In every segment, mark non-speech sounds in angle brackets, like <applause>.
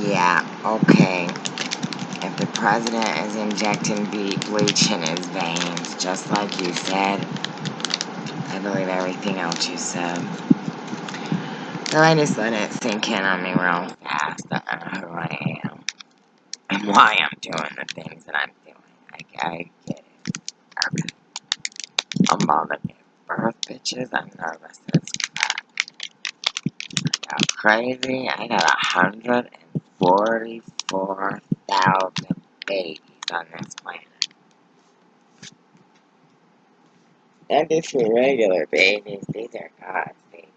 Yeah, okay. If the president is injecting bleach in his veins, just like you said, I believe everything else you said. So I just let it sink in on me real fast. I don't know who I am. And why I'm doing the things that I'm doing. I, I get it. Okay. I'm bothered to birth bitches. I'm nervous as crap. I got crazy. I got 144,000 babies on this planet. And these are regular babies. These are God's babies.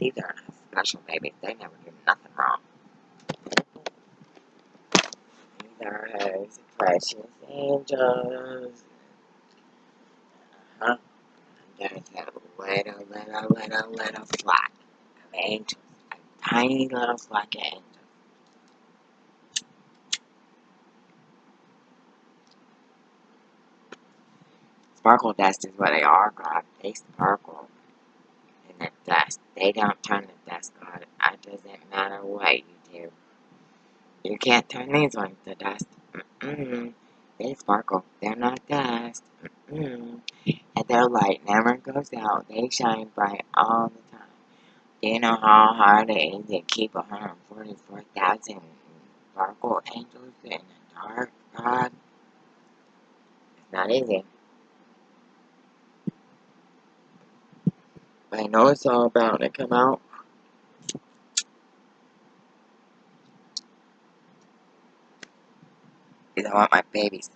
These aren't special babies. They never do nothing wrong. These are his precious angels. Uh-huh. There's a little, little, little, little flock of angels. Tiny little of. Sparkle dust is what they are, God. They sparkle in the dust. They don't turn the dust, God. It doesn't matter what you do. You can't turn these ones to dust. Mm-mm. They sparkle. They're not dust. Mm-mm. And their light never goes out. They shine bright all the you know how hard it is to keep 144,000 sparkle angels in the dark, God? It's not easy. I know it's all about to come out. Because I want my babies.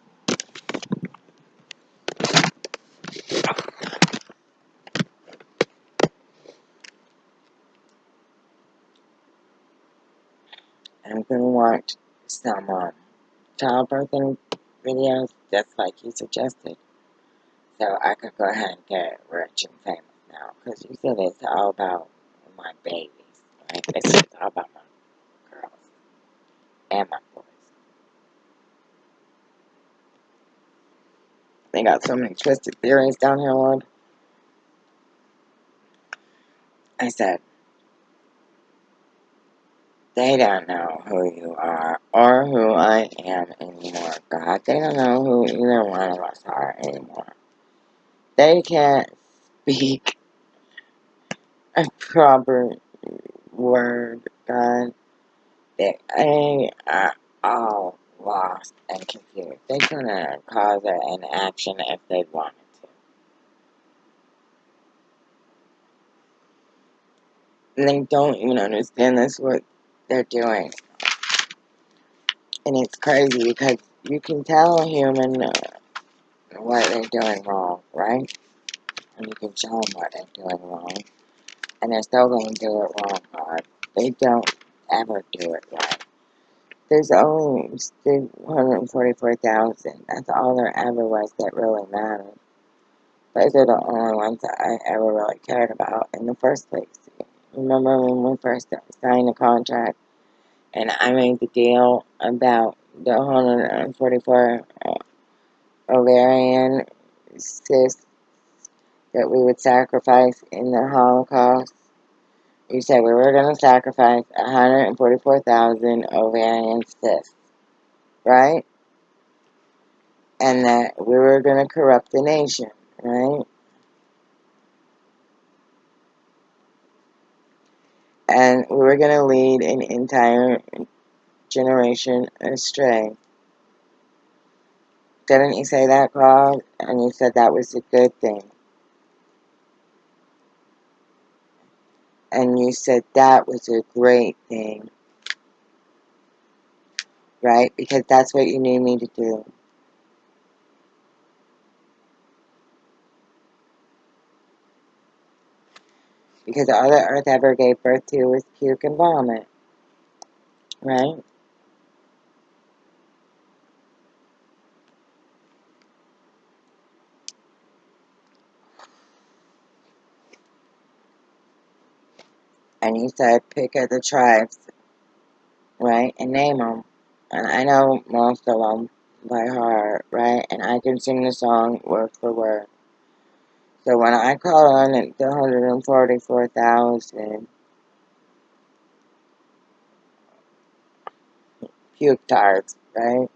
I'm gonna watch some um, childbirthing videos just like you suggested. So I could go ahead and get rich and famous now. Because you said it's all about my babies, right? This is all about my girls and my boys. They got so many twisted theories down here, Lord. I said, they don't know who you are or who I am anymore, God. They don't know who either one of us are anymore. They can't speak a proper word, God. They, they are all lost and confused. They couldn't uh, cause an action if they wanted to. And they don't even understand this what they're doing. And it's crazy because you can tell a human uh, what they're doing wrong, right? And you can show them what they're doing wrong. And they're still going to do it wrong. They don't ever do it right. There's only 144,000. That's all there ever was that really mattered. Those are the only ones that I ever really cared about in the first place. Remember when we first signed the contract and I made the deal about the 144 uh, ovarian cysts that we would sacrifice in the Holocaust? You said we were going to sacrifice 144,000 ovarian cysts, right? And that we were going to corrupt the nation, right? And we were going to lead an entire generation astray. Didn't you say that, Claude? And you said that was a good thing. And you said that was a great thing. Right? Because that's what you need me to do. Because all the earth ever gave birth to was puke and vomit. Right? And you said pick of the tribes. Right? And name them. And I know most of them by heart. Right? And I can sing the song word for word. So when I call on it, the 144,000 puke tarts, right?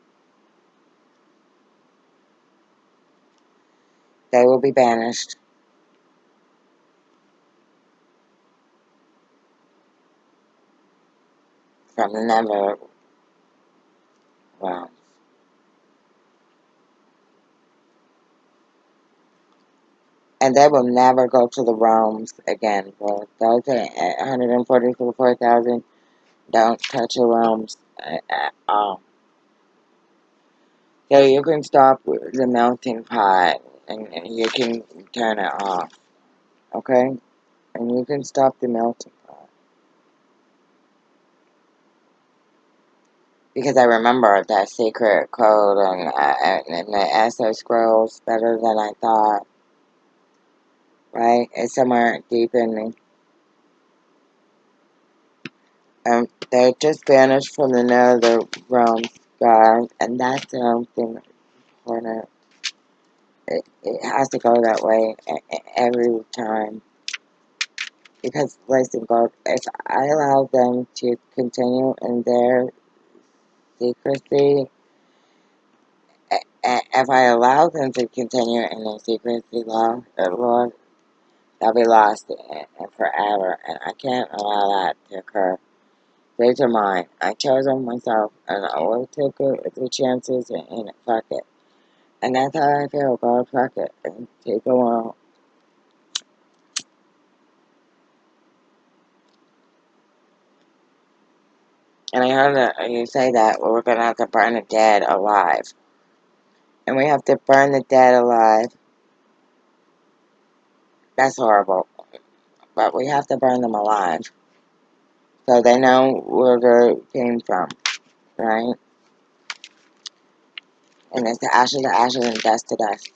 They will be banished. From the number. Wow. And they will never go to the realms again. Well, those at 144,000 don't touch the realms at all. So you can stop the melting pot and you can turn it off. Okay? And you can stop the melting pot. Because I remember that secret code and, uh, and the Esper scrolls better than I thought. Right? It's somewhere deep in me. Um, they're just banished from the nether realms, guys. And that's something important. It, it has to go that way every time. Because, listen, God, if I allow them to continue in their secrecy, if I allow them to continue in their secrecy, Lord, Lord they'll be lost forever, and I can't allow that to occur. These are mine. I chose them myself, and I will take the chances, and, and fuck it. And that's how I feel, God, fuck it, and take a while. And I heard that you say that well, we're going to have to burn the dead alive. And we have to burn the dead alive. That's horrible. But we have to burn them alive. So they know where they came from. Right? And it's the ashes to ashes and dust to dust.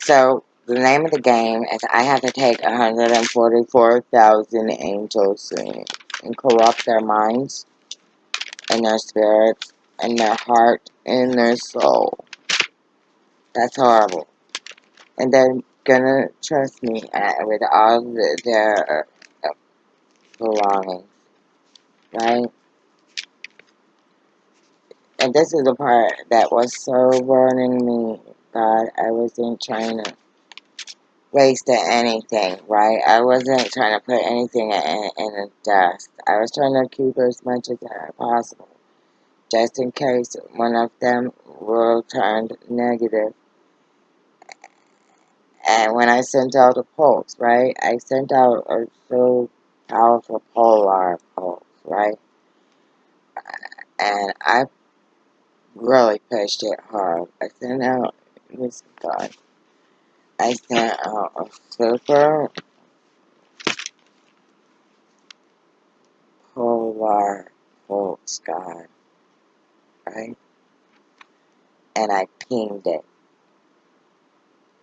So the name of the game is I have to take 144,000 angels and, corrupt their minds and their spirits and their heart and their soul. That's horrible. And they're gonna trust me uh, with all the, their uh, belongings, right? And this is the part that was so burning me, God. I was in trying to waste anything, right? I wasn't trying to put anything in, the dust. I was trying to keep as much as possible, just in case one of them will turn negative. And when I sent out a pulse, right? I sent out a so powerful polar pulse, right? And I really pushed it hard. I sent out this God. I sent out a super polar pulse, God. Right? And I pinged it.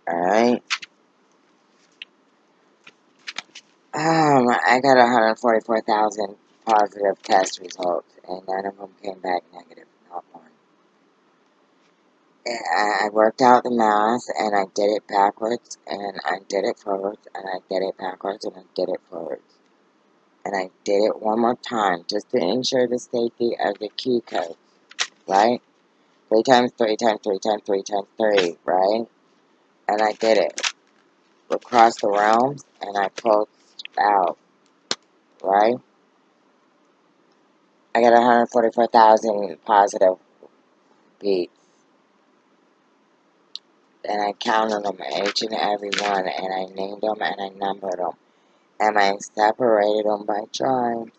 Alright? Um, I got 144,000 positive test results, and none of them came back negative. I worked out the math, and I did it backwards, and I did it forwards, and I did it backwards, and I did it forwards. And I did it one more time, just to ensure the safety of the key code, right? Three times three times three times three times three, right? And I did it. Across the realms, and I pulled out, right? I got 144,000 positive beats. And I counted them, each and every one, and I named them and I numbered them. And I separated them by tribes,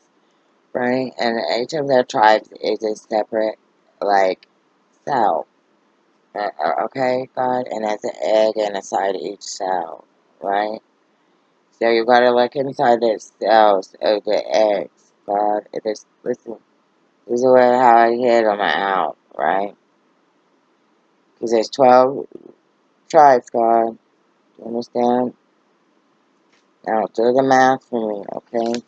right? And each of their tribes is a separate, like, cell. Uh, uh okay, God? And there's an egg inside each cell, right? So you gotta look inside the cells of the eggs, God. It is, listen, this is how I hit them out, right? Because there's 12 tribes, God. Do you understand? Now, do the math for me, okay?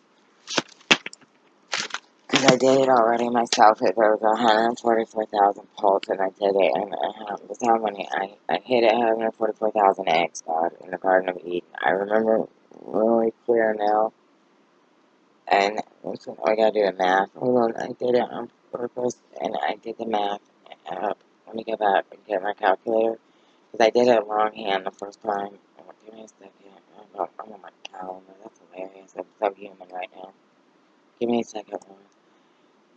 Because I did it already myself. It was 144,000 pulse, and I did it. And uh, this how many I, I hit it 144,000 eggs, God, in the Garden of Eden. I remember really clear now. And listen, I gotta do the math. Hold on, I did it on purpose, and I did the math. Uh, let me go back and get my calculator. Because I did it longhand the first time. Oh, give me a second. I'm on my calendar. Oh oh that's hilarious. I'm so human right now. Give me a second.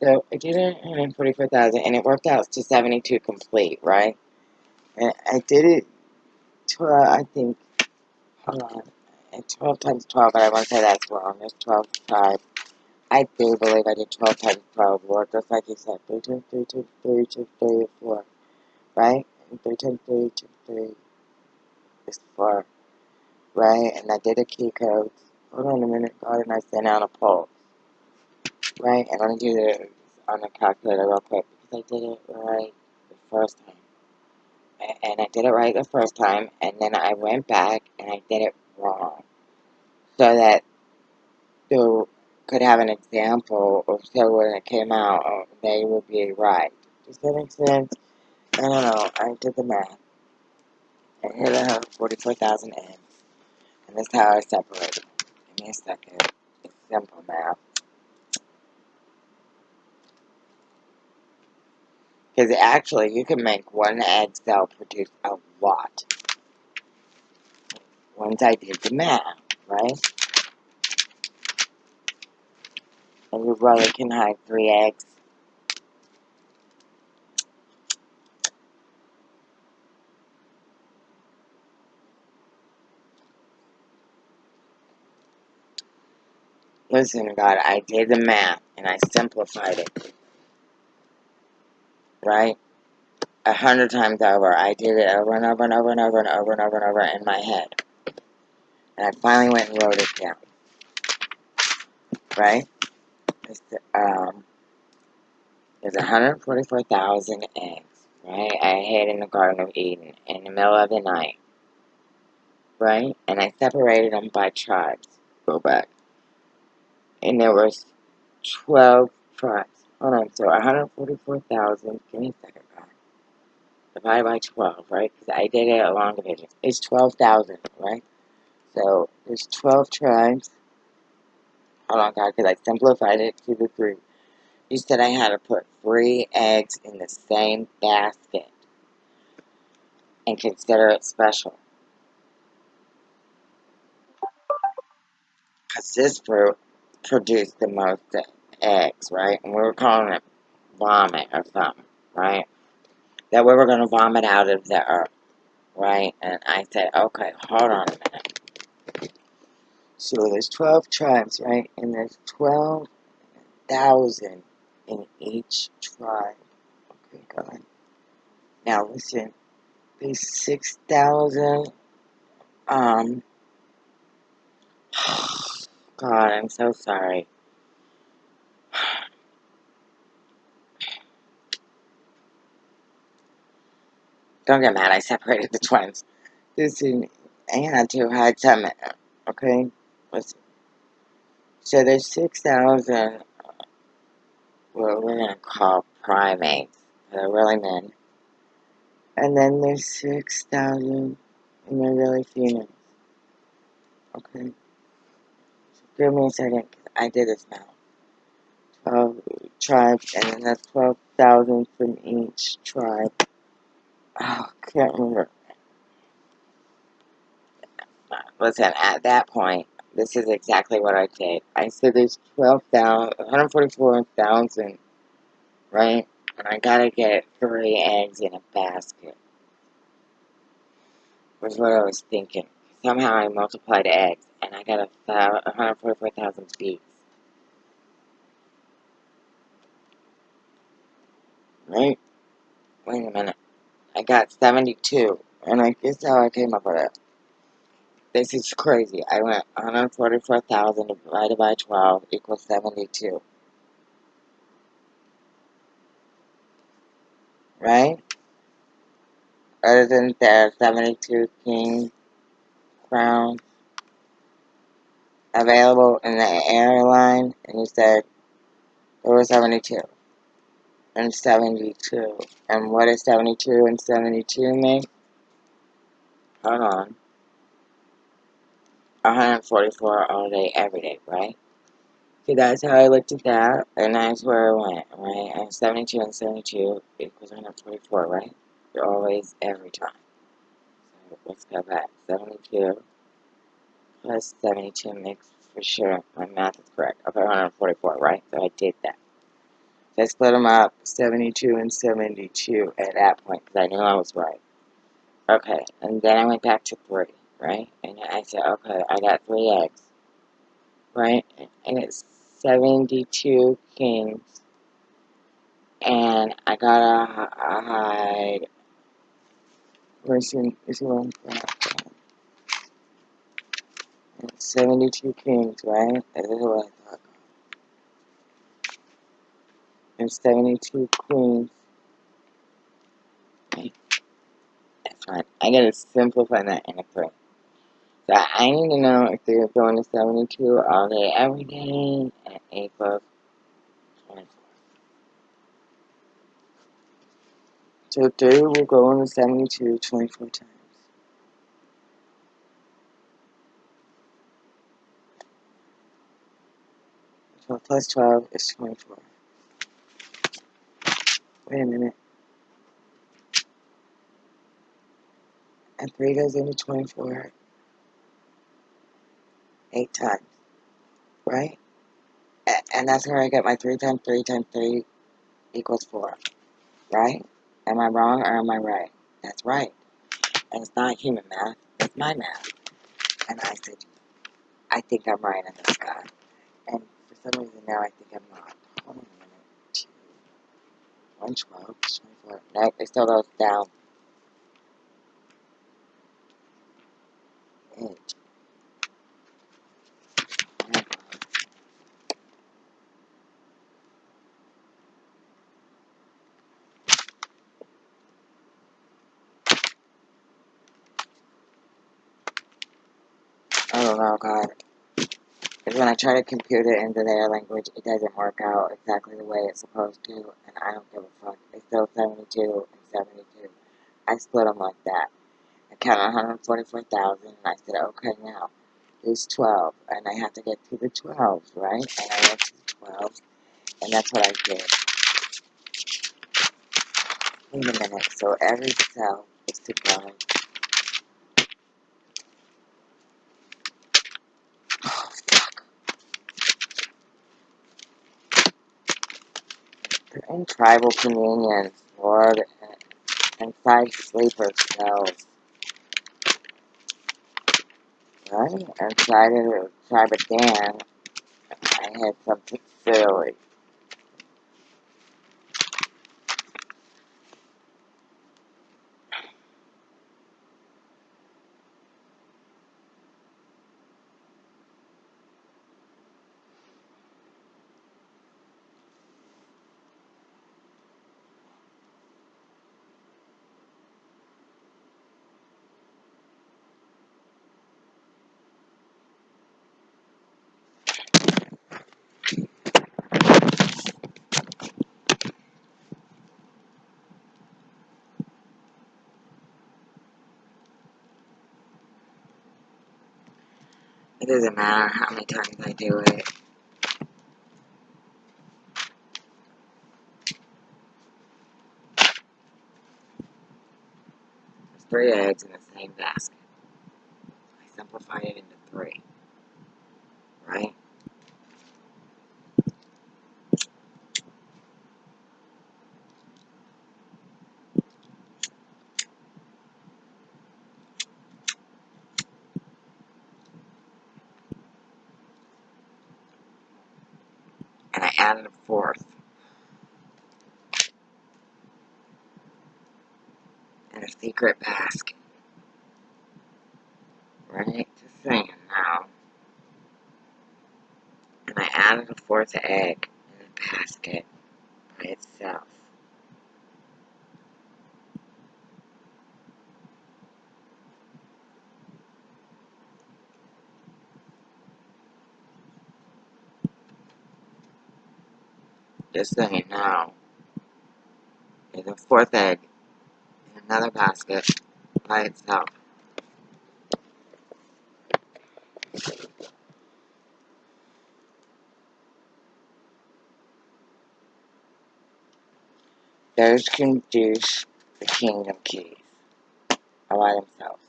So I did it 144,000 and it worked out to 72 complete, right? And I did it 12, I think, hold on, and 12 times 12, but I won't say that's wrong. It's 12 5. I do believe I did 12 times 12, Lord, just like you said, 3 times 3 times 3 times 3 is 4, right? And 3 times 3 times 3 is 4, right? And I did a key code. Hold on a minute, God, and I sent out a poll, right? And let me do this on the calculator real quick, because I did it right the first time. and I did it right the first time, and then I went back and I did it wrong, so that you could have an example, or so when it came out, they would be right. Does that make sense? I don't know. I did the math. I hit a 44,000 eggs, and that's how I separated. Give me a second. It's simple math. Because actually, you can make one egg cell produce a lot. Once I did the math, right? And your brother can hide three eggs. Listen, God, I did the math and I simplified it. Right? A hundred times over. I did it over and over and over and over and over and over and over in my head. And I finally went and wrote it down. Right? It's, um, there's 144,000 eggs. Right? I hid in the Garden of Eden in the middle of the night. Right? And I separated them by tribes. Go back. And there was 12 tribes. Hold on. So 144,000. Give me a second, God. Divided by 12, right? Because I did it along division. It's 12,000, right? So there's 12 tribes. Hold on, God, because I simplified it to the three. You said I had to put three eggs in the same basket and consider it special. Because this fruit produced the most eggs, right? And we were calling it vomit or something, right? That we were going to vomit out of the earth, right? And I said, okay, hold on a minute. So there's 12 tribes, right? And there's 12,000 in each tribe. Okay, God. Now listen, there's 6,000, um, God, I'm so sorry. <sighs> Don't get mad, I separated the twins. Listen, I had to hide some, okay? So there's 6,000, what we're going to call primates. They're really men. And then there's 6,000, and they're really females. Okay? Give me a second, I did this now. 12 tribes, and then that's 12,000 from each tribe. Oh, can't remember. Listen, at that point, this is exactly what I did. I said there's 12,000, 144,000, right? And I gotta get three eggs in a basket. Was what I was thinking. Somehow I multiplied eggs, and I got a 144,000 beets. Right? Wait a minute. I got 72, and I guess how I came up with it. This is crazy. I went 144,000 divided by 12 equals 72. Right? Other than there 72 king crowns available in the airline, and you said There was 72 and 72. And what is 72 and 72 make? Hold on. 144 all day, every day, right? See, that's how I looked at that, and that's where I went, right? And 72 and 72 equals 144, right? You're Always, every time. Let's go back. 72 plus 72 makes for sure. My math is correct. Okay, 144, right? So I did that. So I split them up, 72 and 72 at that point, because I knew I was right. Okay, and then I went back to 3, right? And I said, okay, I got 3 eggs, right? And it's 72 kings. And I gotta hide. Where's your, is your one? 72 kings, right? That is what I thought. And 72 queens. Okay. That's fine. I gotta simplify that in a three. So I need to know if they're going to 72 all day, every day, at equals 24. So 3 will go into 72 24 times. So plus 12 is 24. Wait a minute. And 3 goes into 24 8 times, right? And that's where I get my 3 times 3 times 3 equals 4, right? Am I wrong or am I right? That's right. And it's not human math, it's my math. And I said, I think I'm right on this guy. And for some reason now I think I'm not. Hold on a minute. 2, 112, 24. Nope, it still goes down. 8. I God. Because when I try to compute it into their language, it doesn't work out exactly the way it's supposed to, and I don't give a fuck. It's still 72 and 72. I split them like that. I counted 144,000, and I said, okay, now, there's 12, and I have to get to the 12s, right? And I went to the 12s, and that's what I did. Wait a minute, so every cell is to go. Oh, fuck. They're tribal communions, Lord, inside sleeper cells. Right? Inside of the tribe of Dan, I had something silly. It doesn't matter how many times I do it. There's three eggs in the same basket. I simplified it into three. Right? And fourth. And a secret basket. Right? Just saying now. And I added a fourth egg in the basket by itself. Just so now. there's a fourth egg in another basket by itself. Those can douche the kingdom keys all by themselves.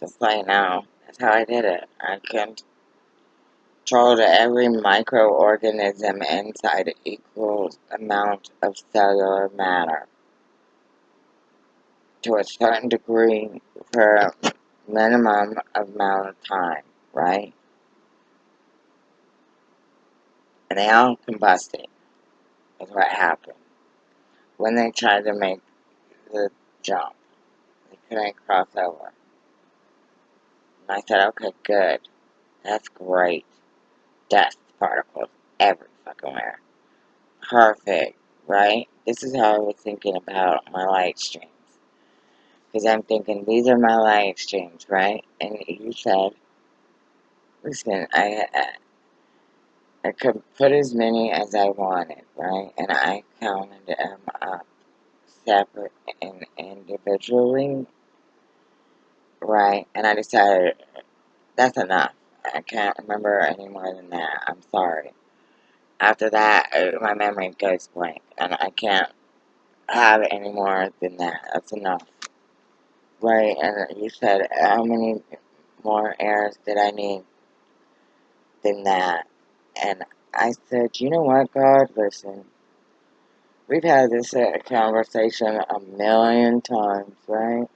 Just you know, that's how I did it. I controlled every microorganism inside equal amount of cellular matter to a certain degree for a minimum amount of time, right? And they all combusted, is what happened. When they tried to make the jump, they couldn't cross over. I said, okay, good. That's great. Dust particles every fucking where. Perfect, right? This is how I was thinking about my light streams. Because I'm thinking, these are my light streams, right? And you said, listen, I, I, I could put as many as I wanted, right? And I counted them up separate and individually, right? And I decided, that's enough. I can't remember any more than that. I'm sorry. After that, uh, my memory goes blank, and I can't have any more than that. That's enough. Right, and you said, how many more errors did I need than that? And I said, you know what, God, listen. We've had this uh, conversation a million times, right?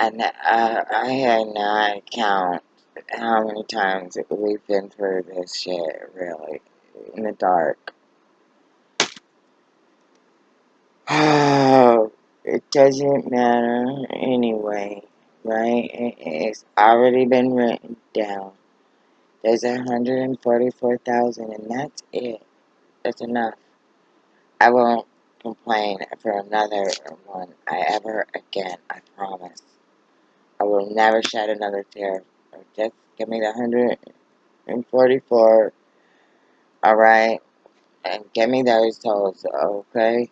And uh, I not count how many times we've been through this shit, really, in the dark. Oh, <sighs> it doesn't matter anyway, right? It's already been written down. There's 144,000 and that's it. That's enough. I won't complain for another one I ever again, I promise. I will never shed another tear. Just give me the 144, alright? And give me those tolls, okay?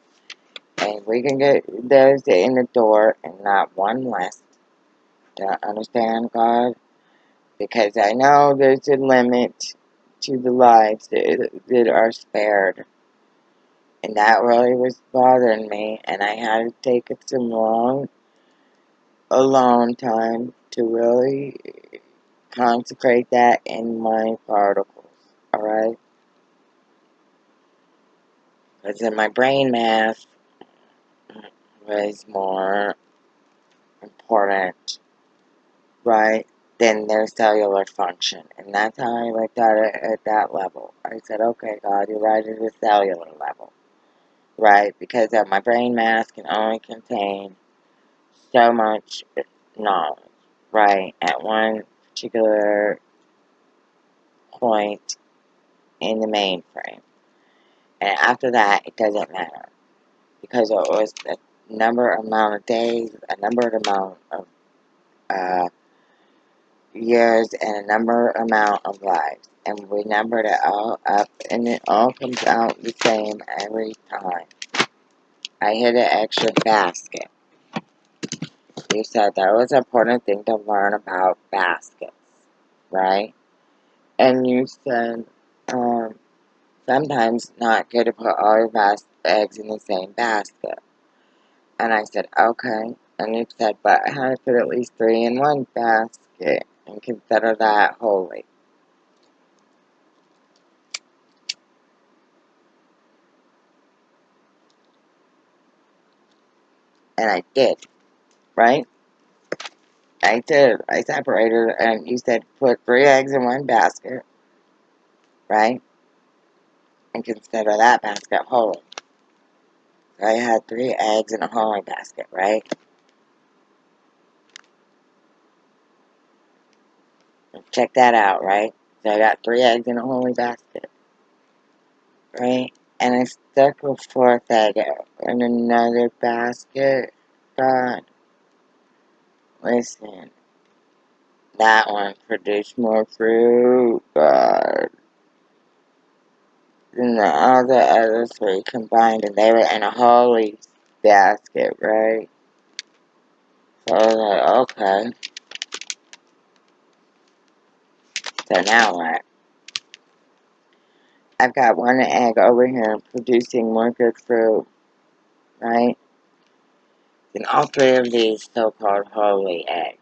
And we can get those in the door and not one less. Do you understand, God? Because I know there's a limit to the lives that, that are spared. And that really was bothering me. And I had to take it some long, alone time to really consecrate that in my particles. Alright? Because in my brain mass was more important, right, than their cellular function. And that's how I looked at it at that level. I said, okay, God, you're right at the cellular level, right? Because uh, my brain mass can only contain so much knowledge, right, at one particular point in the mainframe. And after that, it doesn't matter. Because it was a number amount of days, a number amount of uh, years, and a number amount of lives. And we numbered it all up, and it all comes out the same every time. I hit an extra basket. You said that was an important thing to learn about baskets, right? And you said, um, sometimes not good to put all your bas- eggs in the same basket. And I said, okay. And you said, but I to put at least three in one basket and consider that holy. And I did, right? I did. I separated, and you said put three eggs in one basket, right? And consider that basket holy. So I had three eggs in a holy basket, right? Check that out, right? So I got three eggs in a holy basket, right? And I stuck a fourth egg in another basket. God, listen, that one produced more fruit, God, than the, all the other three combined, and they were in a holy basket, right? So I was like, okay. So now what? I've got one egg over here producing more good fruit, right? Than all three of these so-called holy eggs.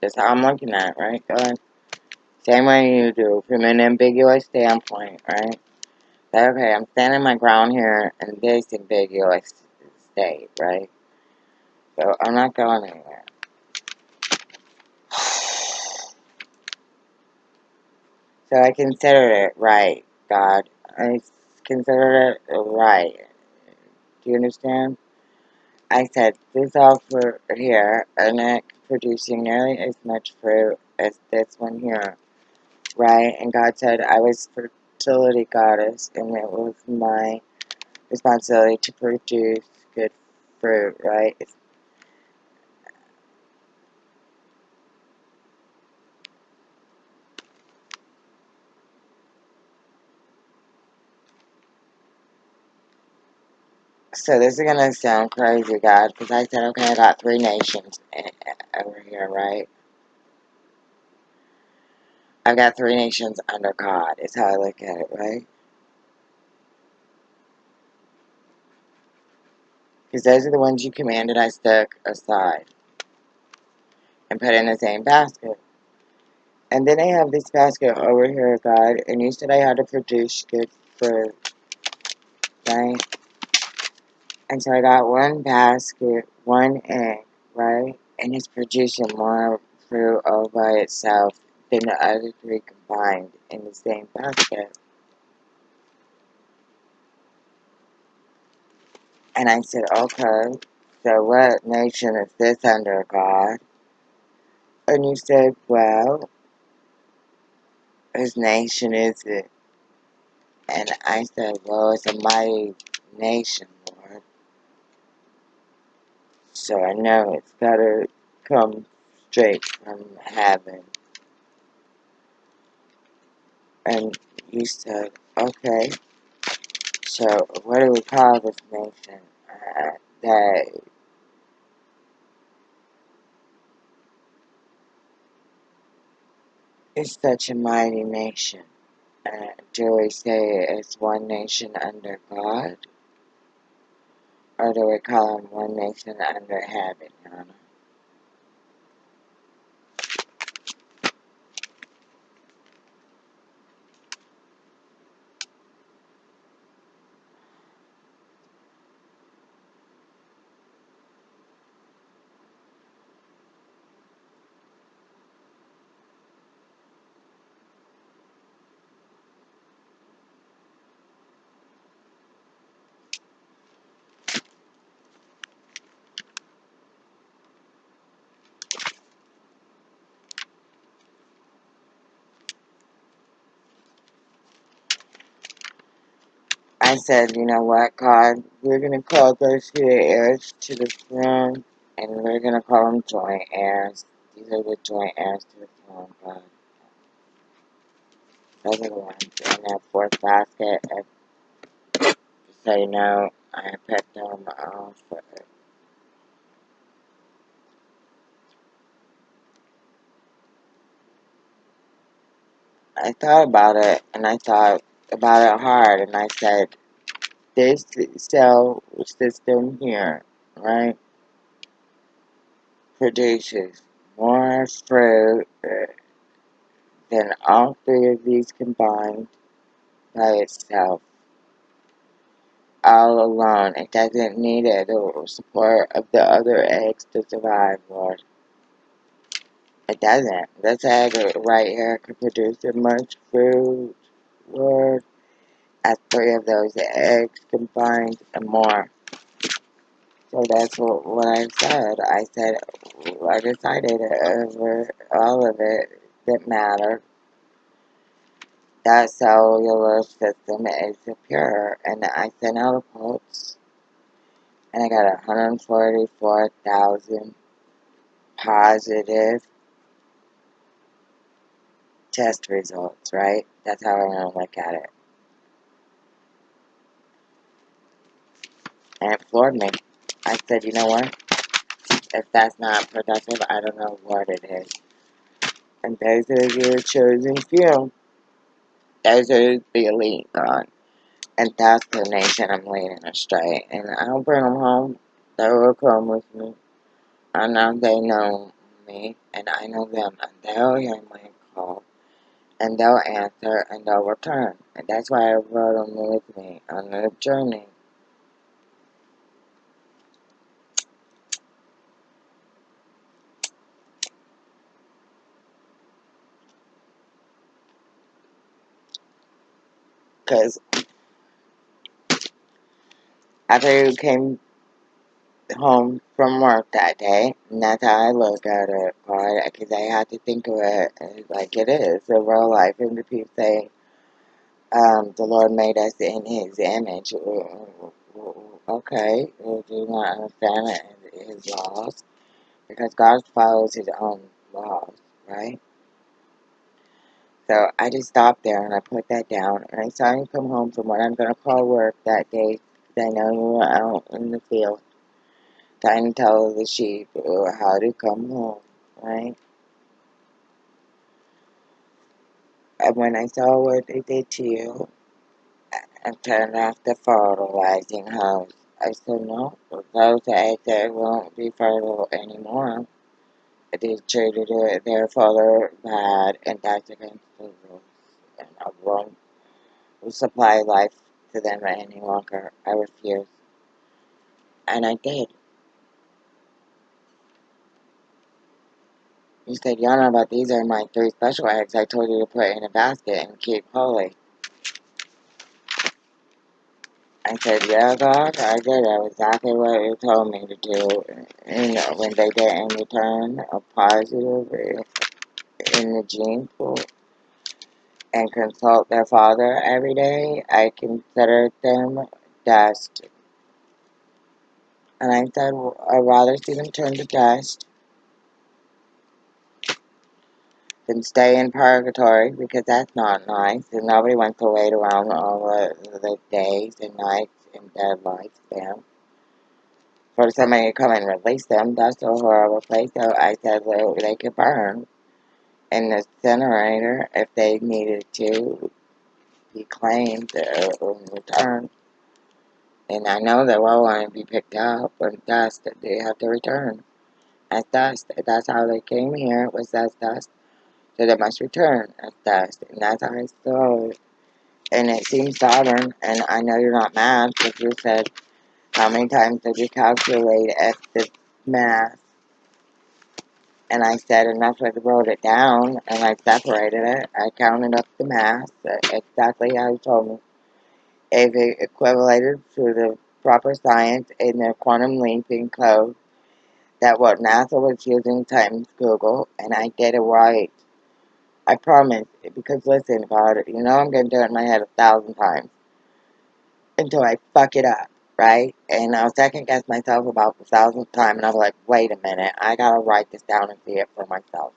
That's how I'm looking at it, right? Same way you do, from an ambiguous standpoint, right? Okay, I'm standing my ground here in this ambiguous state, right? So I'm not going anywhere. <sighs> So I considered it right, God. I considered it right. Do you understand? I said, this offer here are not producing nearly as much fruit as this one here, right? And God said, I was fertility goddess, and it was my responsibility to produce good fruit, right? So this is gonna sound crazy, God, because I said, okay, I got three nations over here, right? I've got three nations under God, is how I look at it, right? Because those are the ones you commanded I stuck aside and put in the same basket. And then I have this basket over here, God, and you said I had to produce good fruit, right? And so I got one basket, one egg, right? And it's producing more fruit all by itself than the other three combined in the same basket. And I said, okay, so what nation is this under, God? And you said, well, whose nation is it? And I said, well, it's a mighty nation. So I know it's got to come straight from heaven. And you said, okay, so what do we call this nation? Uh, that is such a mighty nation. Uh, do we say it's one nation under God? Or do we call them one nation under heaven, Yana? I said, you know what, God, we're going to call those are heirs to the throne, and we're going to call them joint heirs. These are the joint heirs to the throne, God. Those are the ones in that fourth basket. And so you know, I picked them off. I thought about it, and I thought about it hard, and I said, this cell system here, right, produces more fruit than all three of these combined by itself, all alone. It doesn't need it the support of the other eggs to survive, Lord. It doesn't. This egg right here could produce much fruit, Lord, as three of those eggs combined and more. So that's what, what I said. I said, I decided over all of it that mattered. That cellular system is pure. And I sent out a pulse. And I got 144,000 positive test results, right? That's how I want to look at it. And it floored me. I said, you know what? If that's not productive, I don't know what it is. And those are your chosen few. Those are the elite, God. And that's the nation I'm leading astray. And I'll bring them home. They will come with me. I know they know me, and I know them, and they'll hear my call, and they'll answer, and they'll return. And that's why I brought them with me on the journey. Because after you came home from work that day, and that's how I look at it, right? Because I had to think of it like it is, a real life. And the people say, um, the Lord made us in His image. Okay, you do not understand His laws? Because God follows His own laws, right? So I just stopped there and I put that down. And I saw him come home from what I'm going to call work that day. Then I were out in the field trying to tell the sheep how to come home, right? And when I saw what they did to you, and turned off the fertilizing hose. I said, no, those eggs that won't be fertile anymore. They treated their father bad, and that's against the rules. And I won't supply life to them any longer. I refuse. And I did. He said, Yana, but these are my three special eggs I told you to put in a basket and keep holy. I said, yeah, God, I did exactly what you told me to do. And when they didn't return a positive in the gene pool and consult their father every day, I considered them dust. And I said, I'd rather see them turn to dust than stay in purgatory because that's not nice. And nobody wants to wait around all the, the days and nights and dead lifespan for somebody to come and release them. That's a horrible place. So I said well, they could burn in the incinerator if they needed to be claimed uh, or returned. And I know they will want to be picked up when dust they have to return as dust. That's how they came here was as dust. So they must return as dust. And that's how I saw it. And it seems stubborn. And I know you're not mad because you said how many times did you calculate at the math? And I said, and that's I wrote it down, and I separated it. I counted up the mass, uh, exactly how you told me. If it equated to the proper science in their quantum leaping code, that what NASA was using times Google, and I did it right. I promise, because listen, God, you know I'm going to do it in my head a thousand times until I fuck it up, right? And I was second guess myself about the thousandth time, and I was like, wait a minute, I gotta write this down and see it for myself.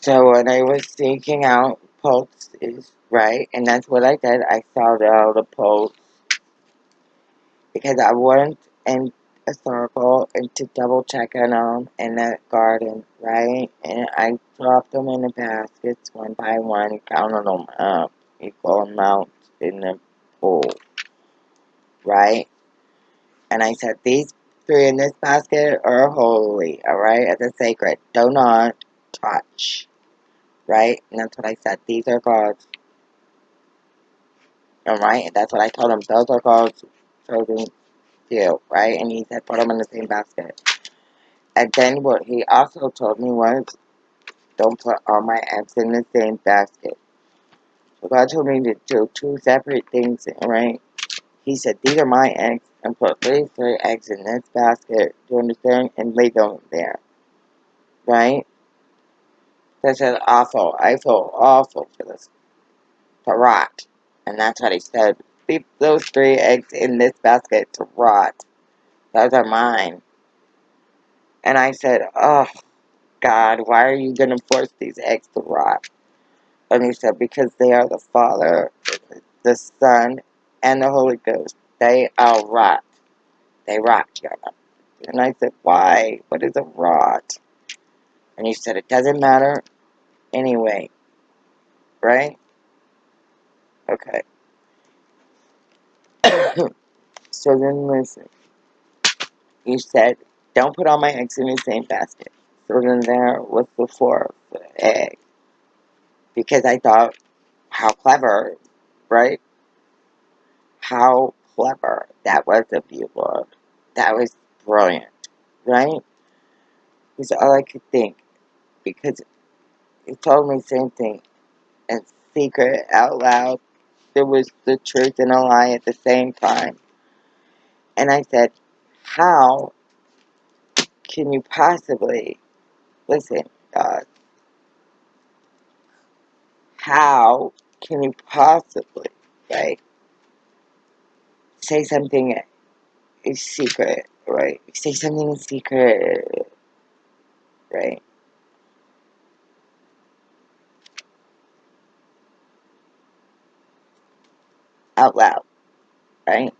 So when I was seeking out pulse is right, and that's what I did, I sought out a pulse because I went in a circle and to double check on them in the garden, right, and I dropped them in the baskets one by one, counted them up, equal amounts in the pool, right, and I said, these three in this basket are holy, alright, as a sacred, do not touch right? And that's what I said. These are God's. Alright? And that's what I told him. Those are God's chosen few, right? And he said, put them in the same basket. And then what he also told me was, don't put all my eggs in the same basket. God told me to do two separate things, right? He said, these are my eggs, and put three, three eggs in this basket, do you understand? And lay them there. Right? This is awful. I feel awful for this. To rot. And that's what he said. Leave those three eggs in this basket to rot. Those are mine. And I said, oh, God, why are you going to force these eggs to rot? And he said, because they are the Father, the Son, and the Holy Ghost. They are rot. They rot, Yana. And I said, why? What is a rot? And he said, it doesn't matter anyway. Right? Okay. <coughs> so then listen. You said, don't put all my eggs in the same basket. So then there was the egg. Because I thought, how clever, right? How clever. That was a beautiful. That was brilliant, right? Because all I could think. Because he told me the same thing. And secret, out loud, there was the truth and a lie at the same time. And I said, how can you possibly, listen, God, how can you possibly, right, say something in secret, right? Say something in secret, right? Out loud, right?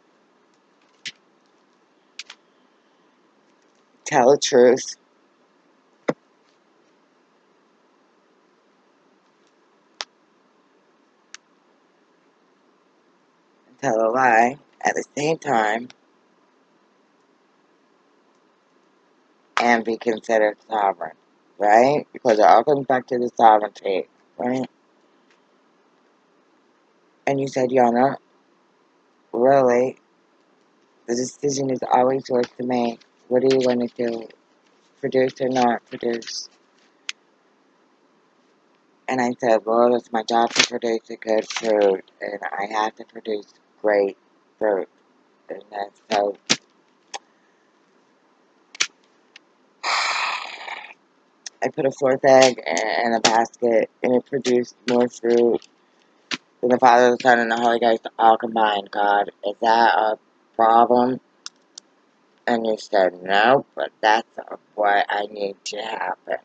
Tell the truth. Tell a lie at the same time and be considered sovereign, right? Because it all comes back to the sovereignty, right? And you said, Yana, really, the decision is always yours to make. What are you going to do? Produce or not produce? And I said, well, it's my job to produce a good food, and I have to produce great fruit. And that's so. <sighs> I put a fourth egg in a basket, and it produced more fruit than the Father, the Son, and the Holy Ghost all combined. God, is that a problem? And you said, no, but that's what I need to happen.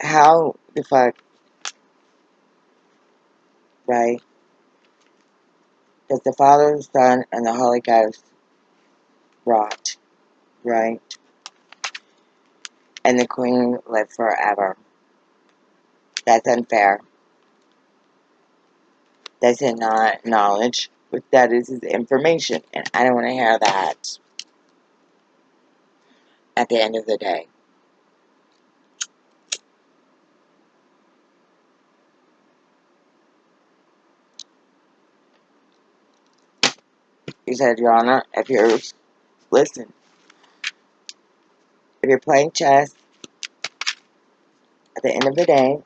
How the fuck, right? Does the Father, the Son, and the Holy Ghost rot, right? And the Queen live forever. That's unfair. That's not knowledge. What that is is information, and I don't want to hear that at the end of the day. He said, Your Honor, if you're, listen, if you're playing chess, at the end of the day,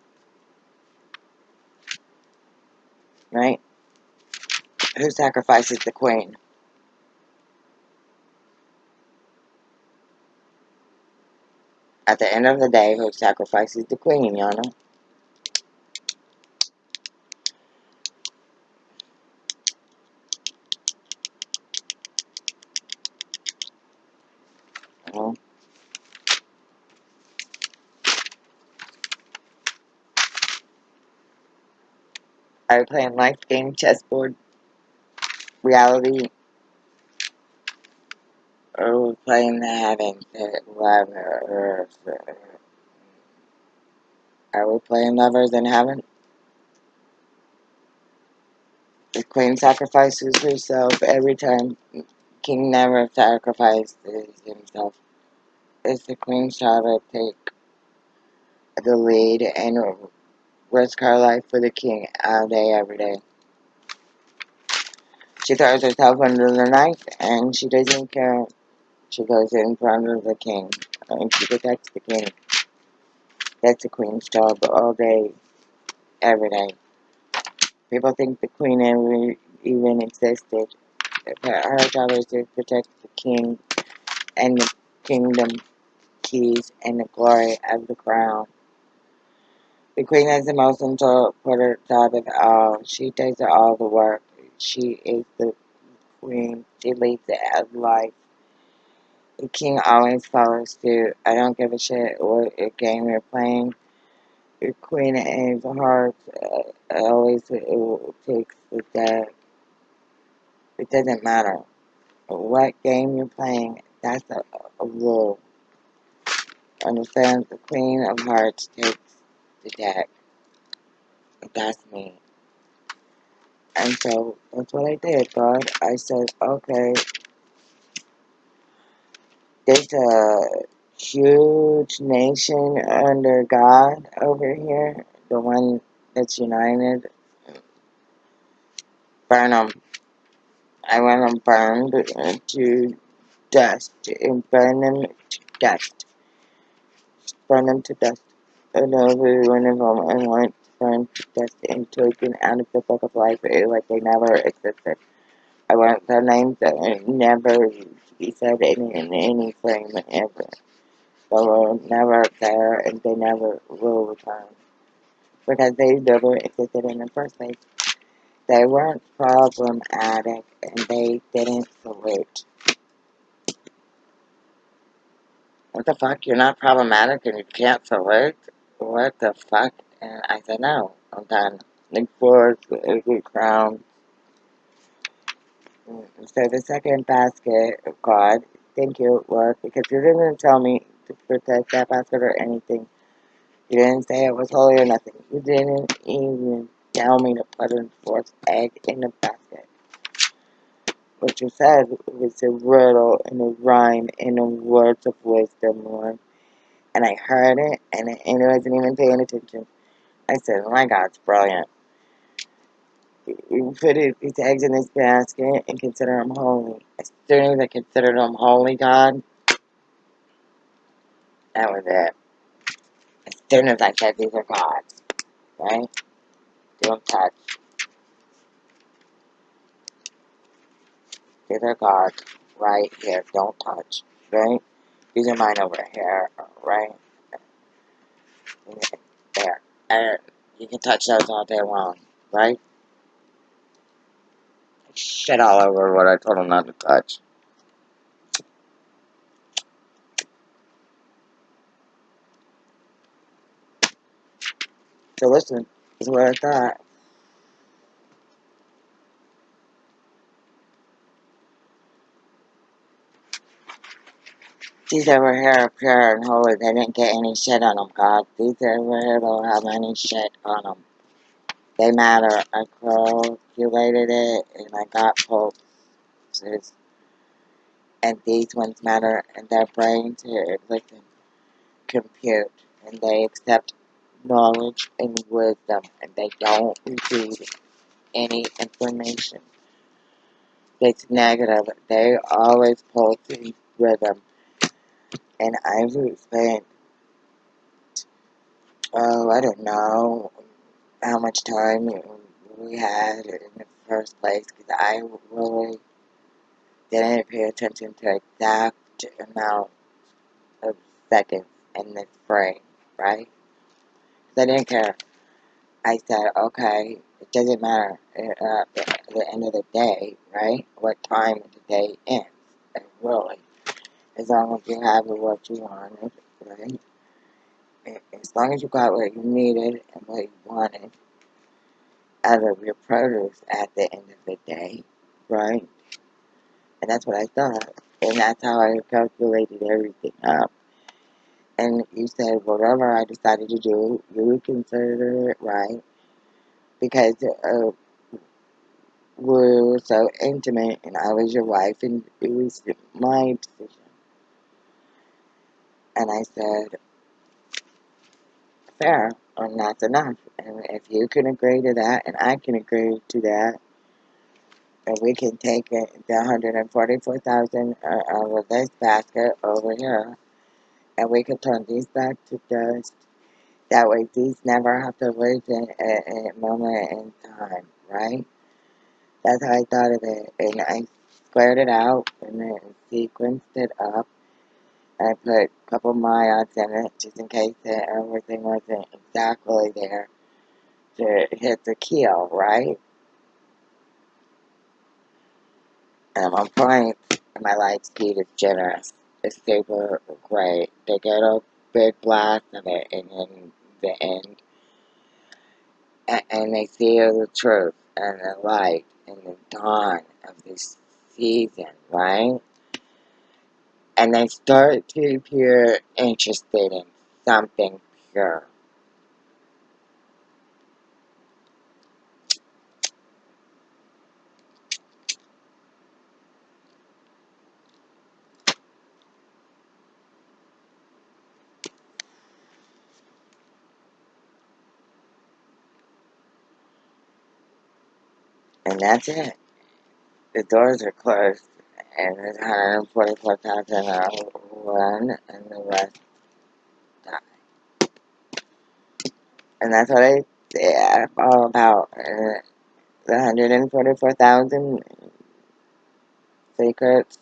right, who sacrifices the queen? At the end of the day, who sacrifices the queen, Your Honor? Well, are you playing life game, chessboard, reality, oh, or are we playing the heavens, earth? Are we playing lovers in heaven? The queen sacrifices herself every time. King never sacrifices himself. It's the queen's job to take the lead and risk her life for the king all day, every day. She throws herself under the knife and she doesn't care. She goes in front of the king and she protects the king. That's the queen's job all day, every day. People think the queen never even existed. Her job is to protect the king and the kingdom keys and the glory of the crown. The queen is the most important job of all. She does all the work. She is the queen. She leads the life. The king always follows suit. I don't give a shit what game you're playing. The queen of hearts uh, always it takes the deck. It doesn't matter what game you're playing. That's a, a rule. Understand? The queen of hearts takes deck. That's me. And so that's what I did, God. I said, okay, there's a huge nation under God over here, the one that's united. Burn them. I want them burned to dust and burn them to dust. Burn them to dust. And every one of them I want burned to dust and taken out of the book of life like they never existed. I want their names that never be said in, in any frame ever. They were never there and they never will return. Because they never existed in the first place. They weren't problematic and they didn't salute. What the fuck? You're not problematic and you can't salute? What the fuck? And I said, no, I'm done. Nick Ford, the crown. Mm, so the second basket, God, thank you, Lord, because you didn't tell me to protect that basket or anything. You didn't say it was holy or nothing. You didn't even tell me to put a fourth egg in the basket. What you said was a riddle and a rhyme and a words of wisdom, Lord. And I heard it, and, it, and I wasn't even paying attention. I said, oh my God, it's brilliant. You put these eggs in this basket and consider them holy. As soon as I considered them holy, God, that was it. As soon as I said these are God's, right? Don't touch. These are God's right here. Don't touch, right? Are mine over here, right? There. And you can touch those all day long, right? Shit all over what I told him not to touch. So listen, this is what I thought. These over here are pure and holy. They didn't get any shit on them, God. These over here don't have any shit on them. They matter. I calculated it and I got pulses. And these ones matter and their brains here listen, compute, and they accept knowledge and wisdom and they don't receive any information It's negative. They always pull to rhythm. And I've spent, oh, I don't know how much time we had in the first place because I really didn't pay attention to the exact amount of seconds in this frame, right? Because I didn't care. I said, okay, it doesn't matter uh, at the end of the day, right? What time of the day ends, and really, as long as you have what you wanted, right? As long as you got what you needed and what you wanted out of your produce at the end of the day, right? And that's what I thought, and that's how I calculated everything up. And you said, whatever I decided to do, you would consider it right because uh, we were so intimate and I was your wife and it was my decision. And I said, fair, and that's enough. And if you can agree to that and I can agree to that, and we can take it, the 144,000 uh, out of this basket over here, and we can turn these back to dust That way, these never have to live in a moment in time, right? That's how I thought of it. And I squared it out and then sequenced it up. I put a couple of my odds in it just in case that everything wasn't exactly there to hit the keel, right? And I'm on point, and my light speed is generous. It's super great. They get a big blast of it, and in the end, and, and they see the truth and the light and the dawn of this season, right? And they start to appear interested in something pure. And that's it. The doors are closed, and there's 144,000 run, and the rest die. And that's what I, yeah, all about. Uh, the 144,000 secrets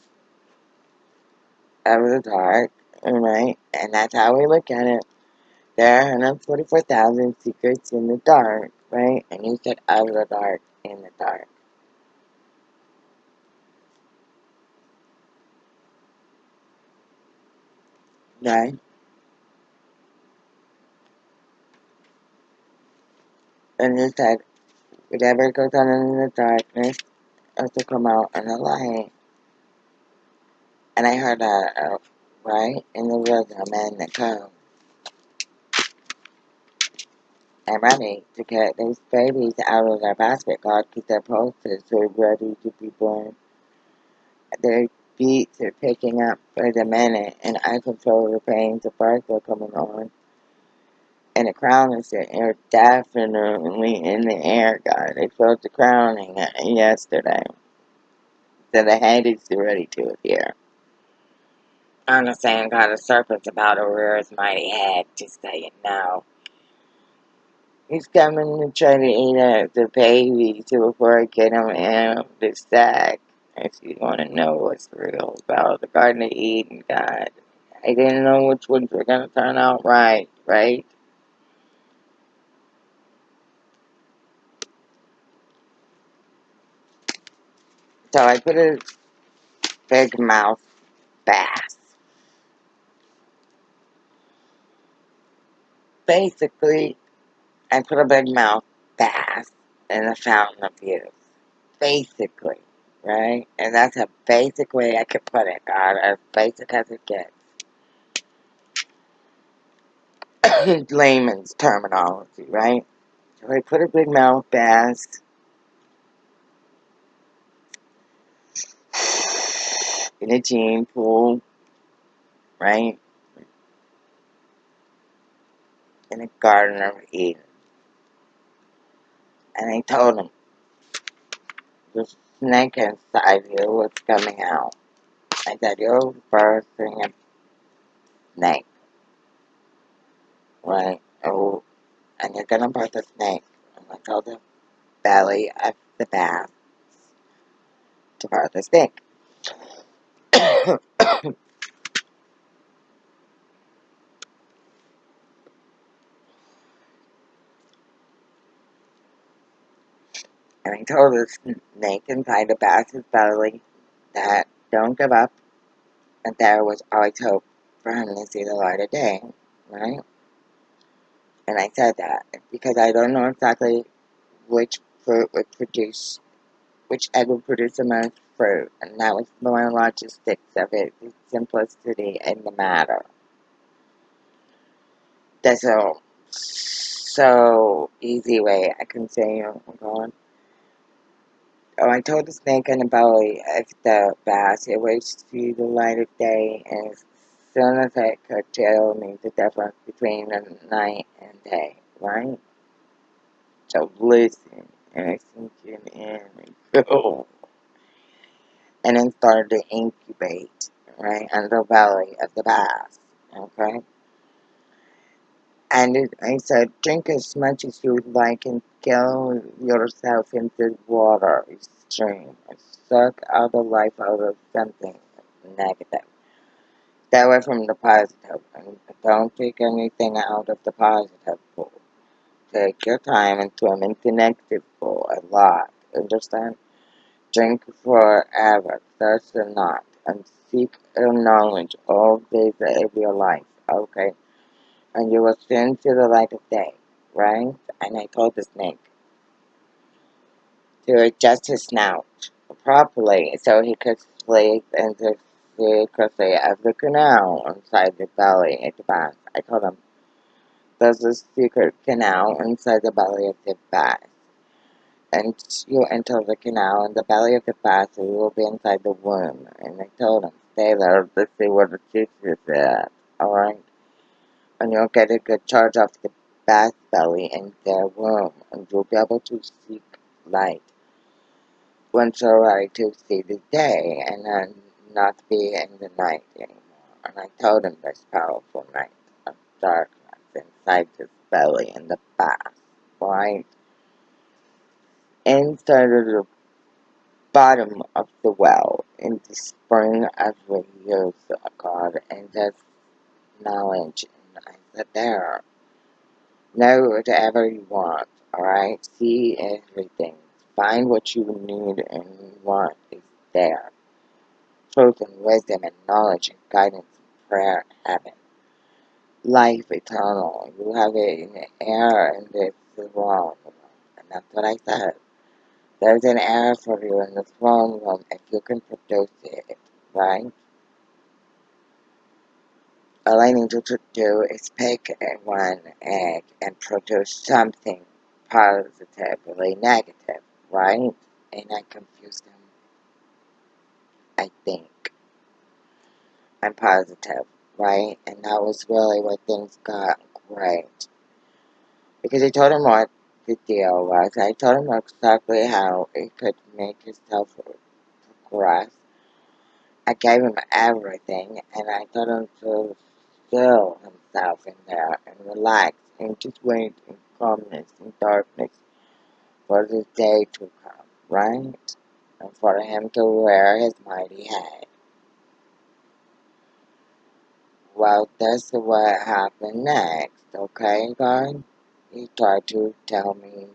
of the dark, right? And that's how we look at it. There are 144,000 secrets in the dark, right? And you said of the dark, in the dark. Right? And you said, whatever goes on in the darkness has to come out in the light. And I heard that, uh, right? In the rhythm and the code. I'm ready to get these babies out of their basket, God, because pulses are ready to be born. Their beats are picking up for the minute, and I control the pains of birth are coming on. And the crown is definitely in the air, God. They felt the crowning yesterday. So the head is ready to appear. I'm saying, God, the serpent's about to rear his mighty head, just so you know. He's coming to try to eat up the baby so before I get him out of the sack. If you want to know what's real about the Garden of Eden, God. I didn't know which ones were going to turn out right, right? So I put a big mouth bass. Basically, I put a big mouth bass in the fountain of youth. Basically, right? And that's a basic way I could put it, God, as basic as it gets. <coughs> layman's terminology, right? So I put a big mouth bass <sighs> in a gene pool, right? In a garden of Eden. And I told him, the snake inside you was coming out. I said, you're birthing a snake, right? Oh, and you're gonna birth a snake. And I told the belly of the bass to birth a snake. <coughs> <coughs> I told the snake inside the bass's belly that don't give up, and there was always hope for him to see the light of day, right? And I said that because I don't know exactly which fruit would produce, which egg would produce the most fruit, and that was the one logistics of it, the simplicity and the matter. That's a so easy way I can say, oh. Oh, I told the snake in the belly of the bass it would see the light of day, and as soon as it could tell me the difference between the night and day, right? So listen, and I sink it in and go. Oh. <laughs> And then started to incubate, right, in the belly of the bass, okay? And it, I said, drink as much as you would like and kill yourself into water stream and suck all the life out of something negative. Stay away from the positive and don't take anything out of the positive pool. Take your time and swim in the negative pool a lot. Understand? Drink forever, thirst or not, and seek knowledge all days of your life, okay? And you will soon see the light of day, right? And I told the snake to adjust his snout properly so he could sleep in the secrecy of the canal inside the belly of the bass. I told him, there's a secret canal inside the belly of the bass and you enter the canal in the belly of the bass, you will be inside the womb. And I told him, stay there to see where the truth is alright? And you'll get a good charge off the bass belly in their womb, and you'll be able to seek light once you're ready to see the day, and then not be in the night anymore. And I told him this powerful night of darkness inside his belly in the bass, right? inside of the bottom of the well in the spring of the years God and that's knowledge and I said there. Know whatever you want, alright? See everything. Find what you need and want is there. Truth and wisdom and knowledge and guidance and prayer and heaven. Life eternal. You have it in the air and it's the wrong. And that's what I said. There's an heir for you in the throne room if you can produce it, right? All I need you to do is pick one egg and produce something positively negative, right? And I confused them. I think. I'm positive, right? And that was really where things got great. Because I told him what the deal was. I told him exactly how he could make himself progress. I gave him everything, and I told him to still himself in there and relax and just wait in calmness and darkness for the day to come, right? And for him to wear his mighty head. Well, that's what happened next, okay, God? He tried to tell me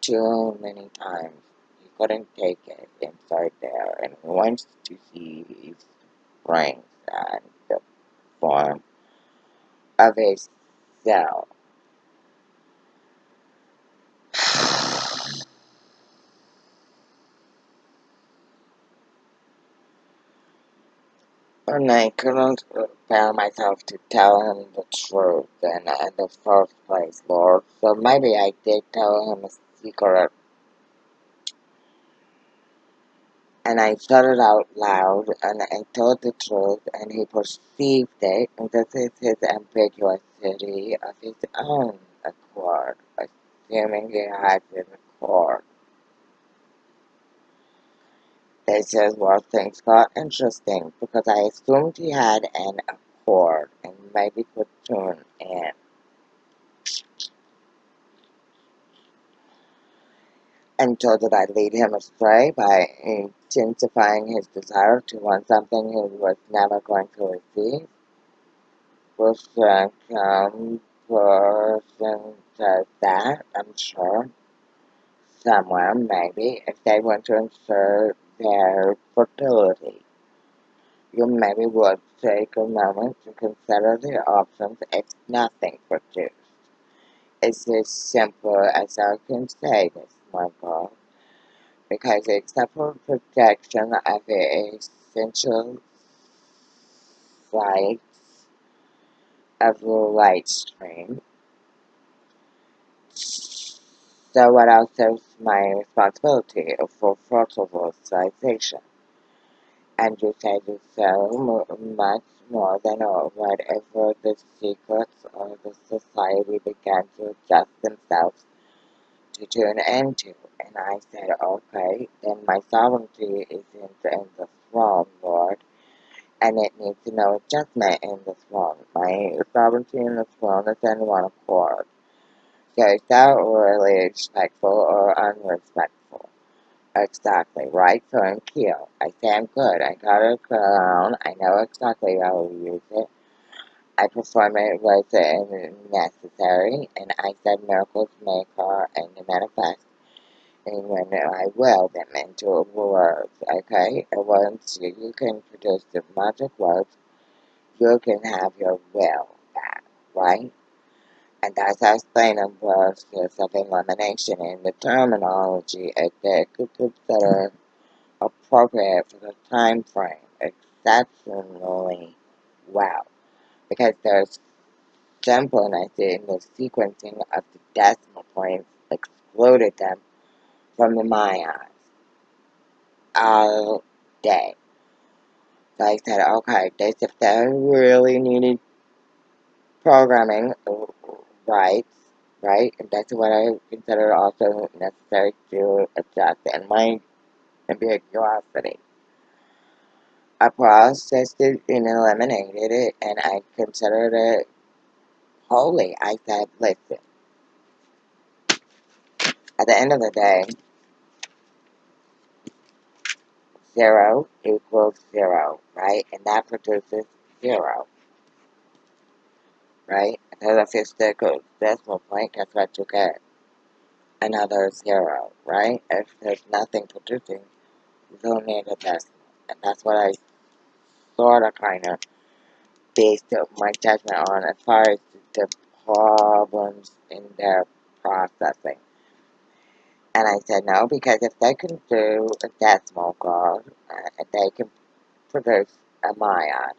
too many times. He couldn't take it inside there and he wants to see his brains and the form of a cell. <sighs> And I couldn't bear myself to tell him the truth in, in the first place, Lord. So maybe I did tell him a secret. And I shouted out loud, and I told the truth, and he perceived it, and this is his ambiguity of his own accord, assuming he had an accord. This is where things got interesting, because I assumed he had an accord, and maybe could tune in. And so did I lead him astray by intensifying his desire to want something he was never going to receive? Some person says that, I'm sure. Somewhere, maybe, if they want to ensure their fertility. You maybe would take a moment to consider the options if nothing produced. It's as simple as I can say this, Because except for projection of the essential sites of the light stream, so what else is my responsibility for fertilization? And you said so much more than whatever the secrets of the society began to adjust themselves to tune into. And I said, okay, then my sovereignty is in, in the throne, Lord, and it needs no adjustment in the throne. My sovereignty in the throne is in one accord. So is that really respectful or unrespectful? Exactly, right? So I'm cute. I say I'm good. I got a crown. I know exactly how to use it. I perform it was necessary, and I said miracles may occur and manifest and when I will them into words, okay? And once you, can produce the magic words, you can have your will back, right? And that's how explaining process of elimination in the terminology that consider appropriate for the time frame exceptionally well. Because there's simpleness in the sequencing of the decimal points excluded them from the Mayans all day. So I said, okay, this if they really needed programming uh, rights, right? And that's what I consider also necessary to adjust and my ambiguity. I processed it and eliminated it, and I considered it holy. I said, listen, at the end of the day, zero equals zero, right? And that produces zero, right? So if it's the decimal point, guess what you get? Another zero, right? If there's nothing producing, you don't need a decimal. And that's what I sort of kind of based my judgment on as far as the problems in their processing. And I said no, because if they can do a decimal code, uh, they can produce a Mayan.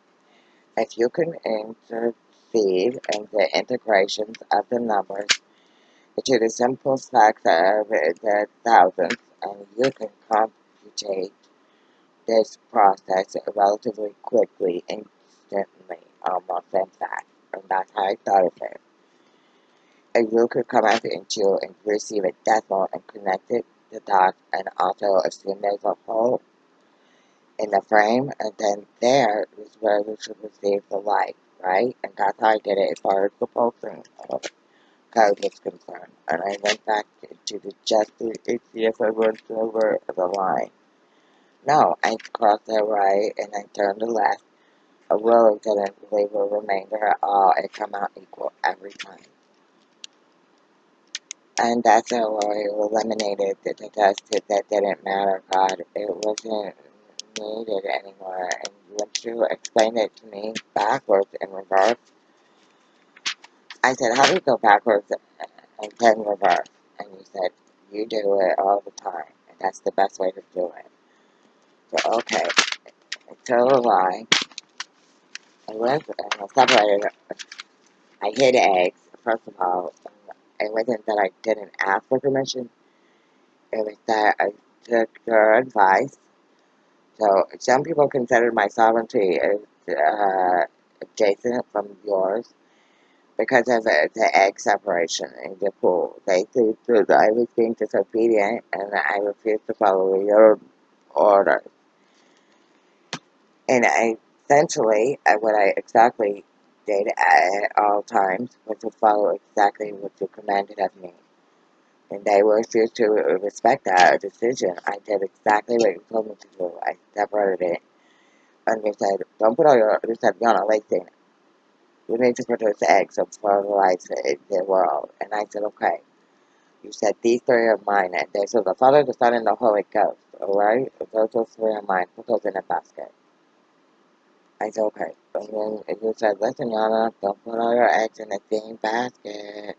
If you can intercede in the integrations of the numbers into the simple stacks of the thousands, and you can computate this process relatively quickly, instantly, almost in fact. And that's how I thought of it a rule could come out into and receive a decimal and connect it the dots and also assume there's a hole in the frame and then there is where we should receive the light, right? And that's how I did it as far as the pulsing code is concerned. And I went back to the just to see if I went over the line. No, I crossed the right and I turned the left. I really didn't leave a remainder at all. It come out equal every time. And that's how I eliminated the test that didn't matter, God. It wasn't needed anymore. And once you explained it to me backwards in reverse, I said, how do you go backwards and then reverse? And you said, you do it all the time. And that's the best way to do it. So, okay. So I, I went and I separated, I hid eggs, first of all. It wasn't that I didn't ask for permission. It was that I took your advice. So some people consider my sovereignty as uh, adjacent from yours because of the, the egg separation in the pool. They think that I was being disobedient and I refused to follow your orders. And I essentially, what I exactly did at all times was to follow exactly what you commanded of me. And they were refused to respect that decision. I did exactly what you told me to do. I separated it. And you said, don't put all your, you said, not late You need to produce eggs of fertilize the, world. And I said, okay. You said, these three are mine. And they said, the Father, the Son, and the Holy Ghost. Alright? Those, those three are mine. Put those in a basket. I said, okay. And then you said, listen, Yana, don't put all your eggs in the same basket.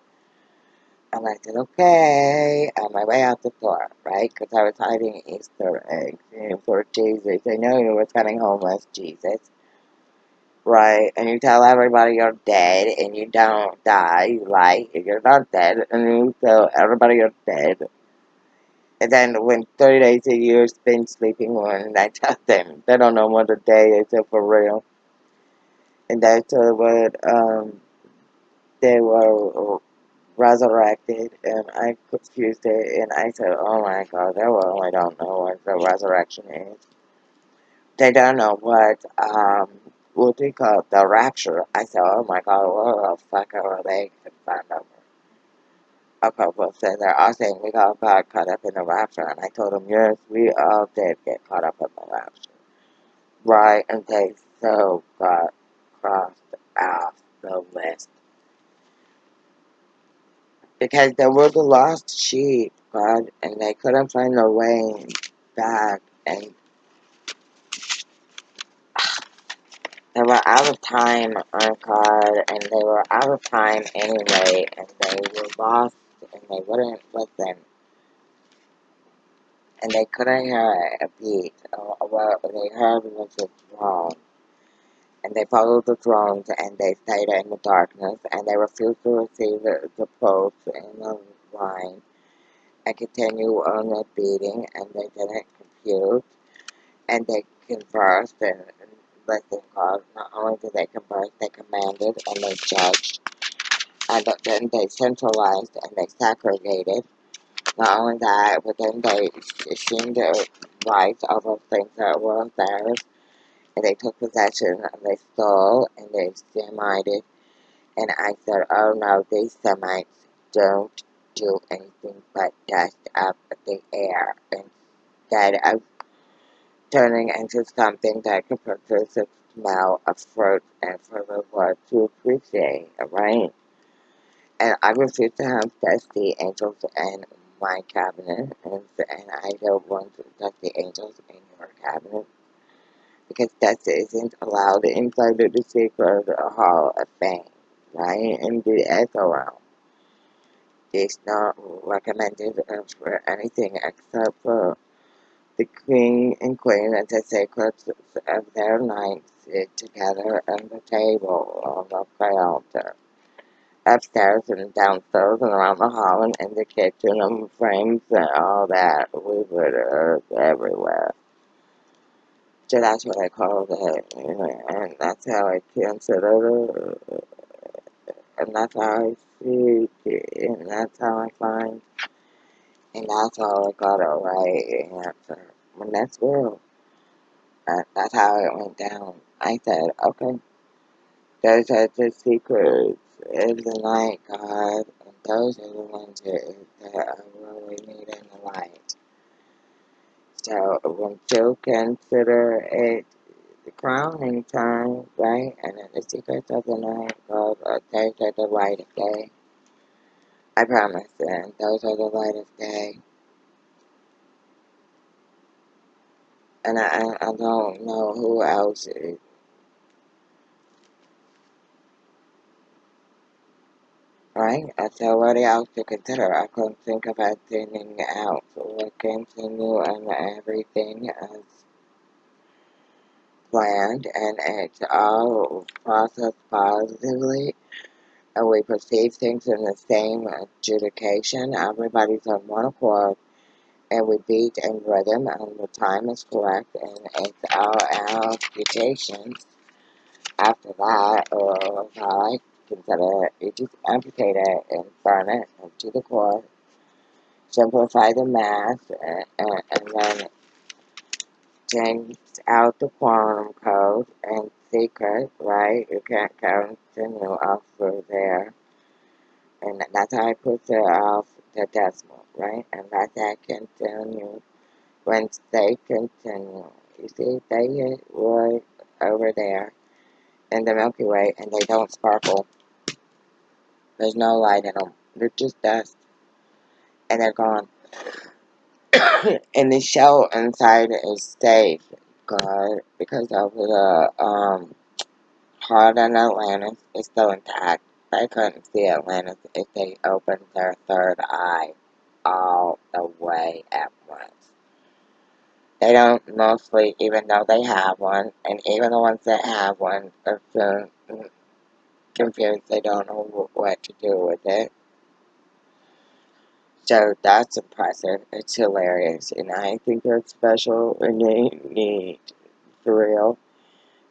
And I said, okay, on my way out the door, right? Because I was hiding Easter eggs you know, for Jesus. I know you were coming home as Jesus, right? And you tell everybody you're dead and you don't die, you lie, you're not dead, and you tell everybody you're dead. And then when 30 days a year spent sleeping one, I tell them they don't know what a day is for real. And that's what um, they were resurrected, and I confused it, and I said, oh my god, they really don't know what the resurrection is. They don't know what, um, what they call the rapture. I said, oh my god, what the fuck are they concerned over? A couple said they're all saying we got caught up in the rapture, and I told them, yes, we all did get caught up in the rapture. Right, and they so got crossed off the list because they were the lost sheep. God, and they couldn't find their way back, and <sighs> they were out of time on God, and they were out of time anyway, and they were lost, and they wouldn't listen, and they couldn't hear a beat, oh, or what they heard was a throne, and they followed the thrones, and they stayed in the darkness, and they refused to receive the, the post in the line, and continue on the beating, and they didn't compute, and they conversed, and, listened God. Not only did they converse, they commanded, and they judged, Uh, and then they centralized, and they segregated. Not only that, but then they assumed their rights over things that were theirs, and they took possession, and they stole, and they Semited, and I said, oh no, these Semites don't do anything but dust up the air instead of turning into something that can produce a smell of fruit and for the Lord to appreciate, right? And I refuse to have dusty angels in my cabinet, and, and I don't want dusty angels in your cabinet because dust isn't allowed inside of the secret hall of fame, right? In the realm. It's not recommended for anything except for the king and queen and the secrets of their nights sit together at the table on the altar. Upstairs and downstairs and around the hall and in the kitchen and frames and all that. We put earth everywhere. So that's what I call it, and that's how I consider it, and that's how I see it, and that's how I find, and that's how I got it right answer. And that's real. That's how it went down. I said, okay, those are the secrets the night, God, and those are the ones that, that are really needed in the light. So, when you consider it the crowning time, right, and then the secrets of the night, God, uh, those are the light of day. I promise, and those are the light of day. And I, I don't know who else is Right? That's already out to consider. I couldn't think of anything else. We continue and everything as planned and it's all processed positively and we perceive things in the same adjudication. Everybody's on one accord and we beat in rhythm and the time is correct and it's our amputations after that or how I consider it, you just amputate it and burn it to the core simplify the math, and, and, and then change out the quantum code and secret, right? You can't continue off through there. And that's how I put it off the decimal, right? And that's how I continue when they continue. You see, they hit right over there in the Milky Way and they don't sparkle. There's no light in them. They're just dust. And they're gone. <coughs> and the shell inside is safe, God, because of the um heart in Atlantis is still intact. They couldn't see Atlantis if they opened their third eye all the way at once. They don't mostly even though they have one, and even the ones that have one are soon confused. They don't know what to do with it. So that's impressive. It's hilarious. And I think that's special and neat for real.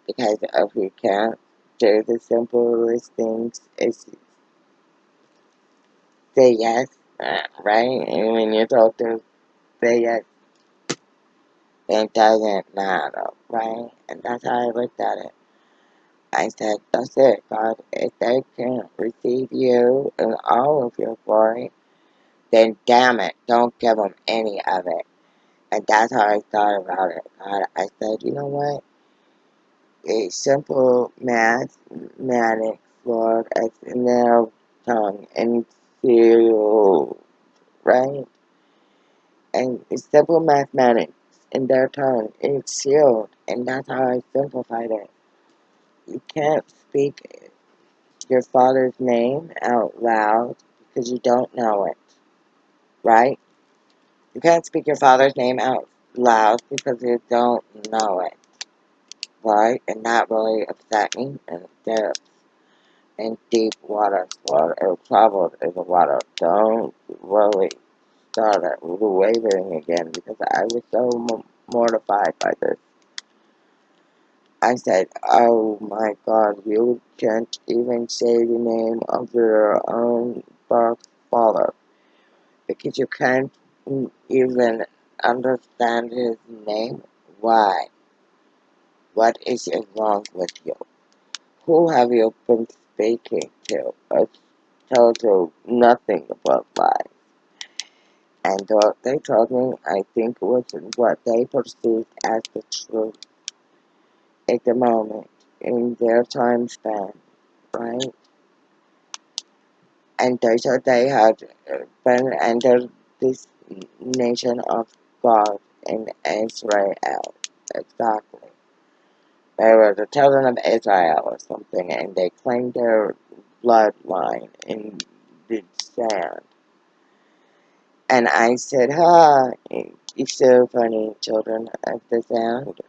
Because if we can't do the simplest things, it's say yes, uh, right? And when you're told to say yes, it doesn't matter, right? And that's how I looked at it. I said, that's it, God. If they can't receive you and all of your glory, then damn it, don't give them any of it. And that's how I thought about it. God, I said, you know what? A simple mathematics, Lord, as in their tongue and feel, right? And simple mathematics in their tongue. It's sealed, and that's how I simplified it. You can't speak your father's name out loud because you don't know it, right? You can't speak your father's name out loud because you don't know it, right? And that really upset me and depths in deep water, water troubled in the water. Don't really start wavering again because I was so mortified by this. I said, oh my god, you can't even say the name of your own birth father because you can't even understand his name. Why? What is wrong with you? Who have you been speaking to? I've told you nothing about life. And what they told me, I think was what they perceived as the truth at the moment in their time span, right? And they said they had uh, been under this nation of God in Israel. Exactly. They were the children of Israel or something, and they claimed their bloodline in the sand. And I said, huh, you're so funny, children of the sand.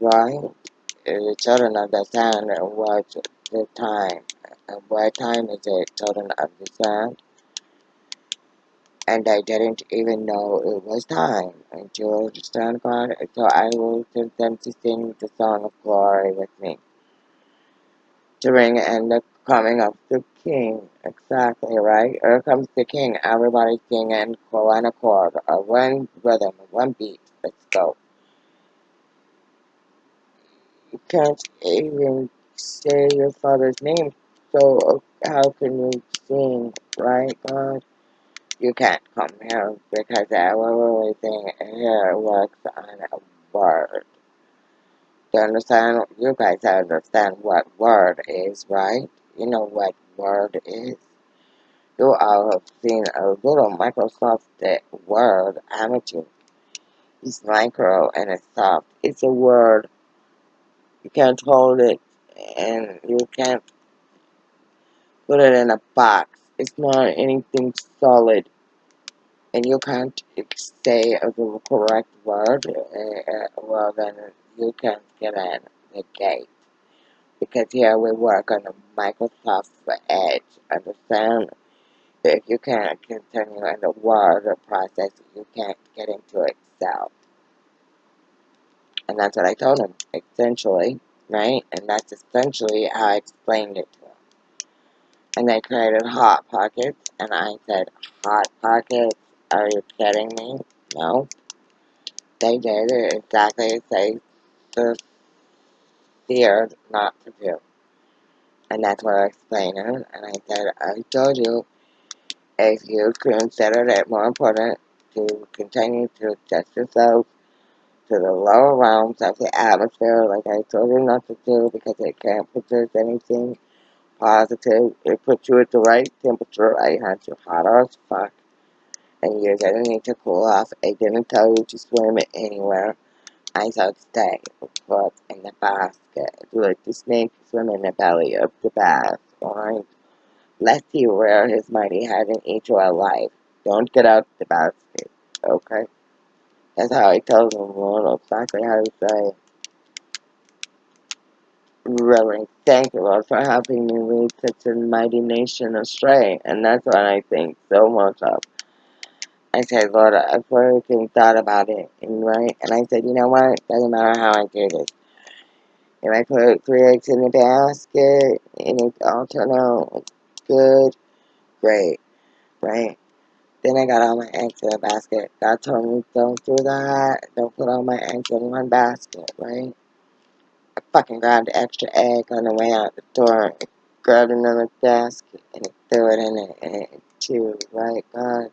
Right? The children of the sand was the time. And What time is it, children of the and I didn't even know it was time until the sun God. So I will send them to sing the song of glory with me. To ring and the coming of the King. Exactly, right? Here comes the King. Everybody singing one accord, or one rhythm, one beat. Let's go. Can't even say your father's name, so uh, how can you sing, right, God? You can't come here because everything here works on a word. Do you understand? You guys understand what word is, right? You know what word is? You all have seen a little Microsoft Word, you? It's micro and it's soft. It's a word. You can't hold it and you can't put it in a box. It's not anything solid. and you can't say the correct word, uh, well then you can't get in the gate. Because here we work on the Microsoft Edge, understand? If you can't continue in the word process, you can't get into Excel. And that's what I told him, essentially, right? And that's essentially how I explained it to him. And they created Hot Pockets, and I said, Hot Pockets? Are you kidding me? No. They did it exactly as they feared not to do. And that's what I explained it. And I said, I told you, if you considered it more important to continue to adjust yourself to the lower realms of the atmosphere, like I told you not to do, because it can't produce anything positive. It puts you at the right temperature. I had you hotter as fuck. And you're gonna need to cool off. I didn't tell you to swim anywhere. I said stay put in the basket. Let the snake swim in the belly of the bath, alright? Lest he rear his mighty head and eat you alive. Don't get out the basket, okay? That's how I told him, Lord, exactly how to say Really, thank you, Lord, for helping me lead such a mighty nation astray. And that's what I think so much of. I said, Lord, I've really thought about it, and right? And I said, you know what? Doesn't matter how I do this. If I put three eggs in the basket and it all turned out good, great, right? Then I got all my eggs in a basket. God told me, don't do that. Don't put all my eggs in one basket, right? I fucking grabbed an extra egg on the way out the door, grabbed another basket, and threw it in it, and it too, right, God?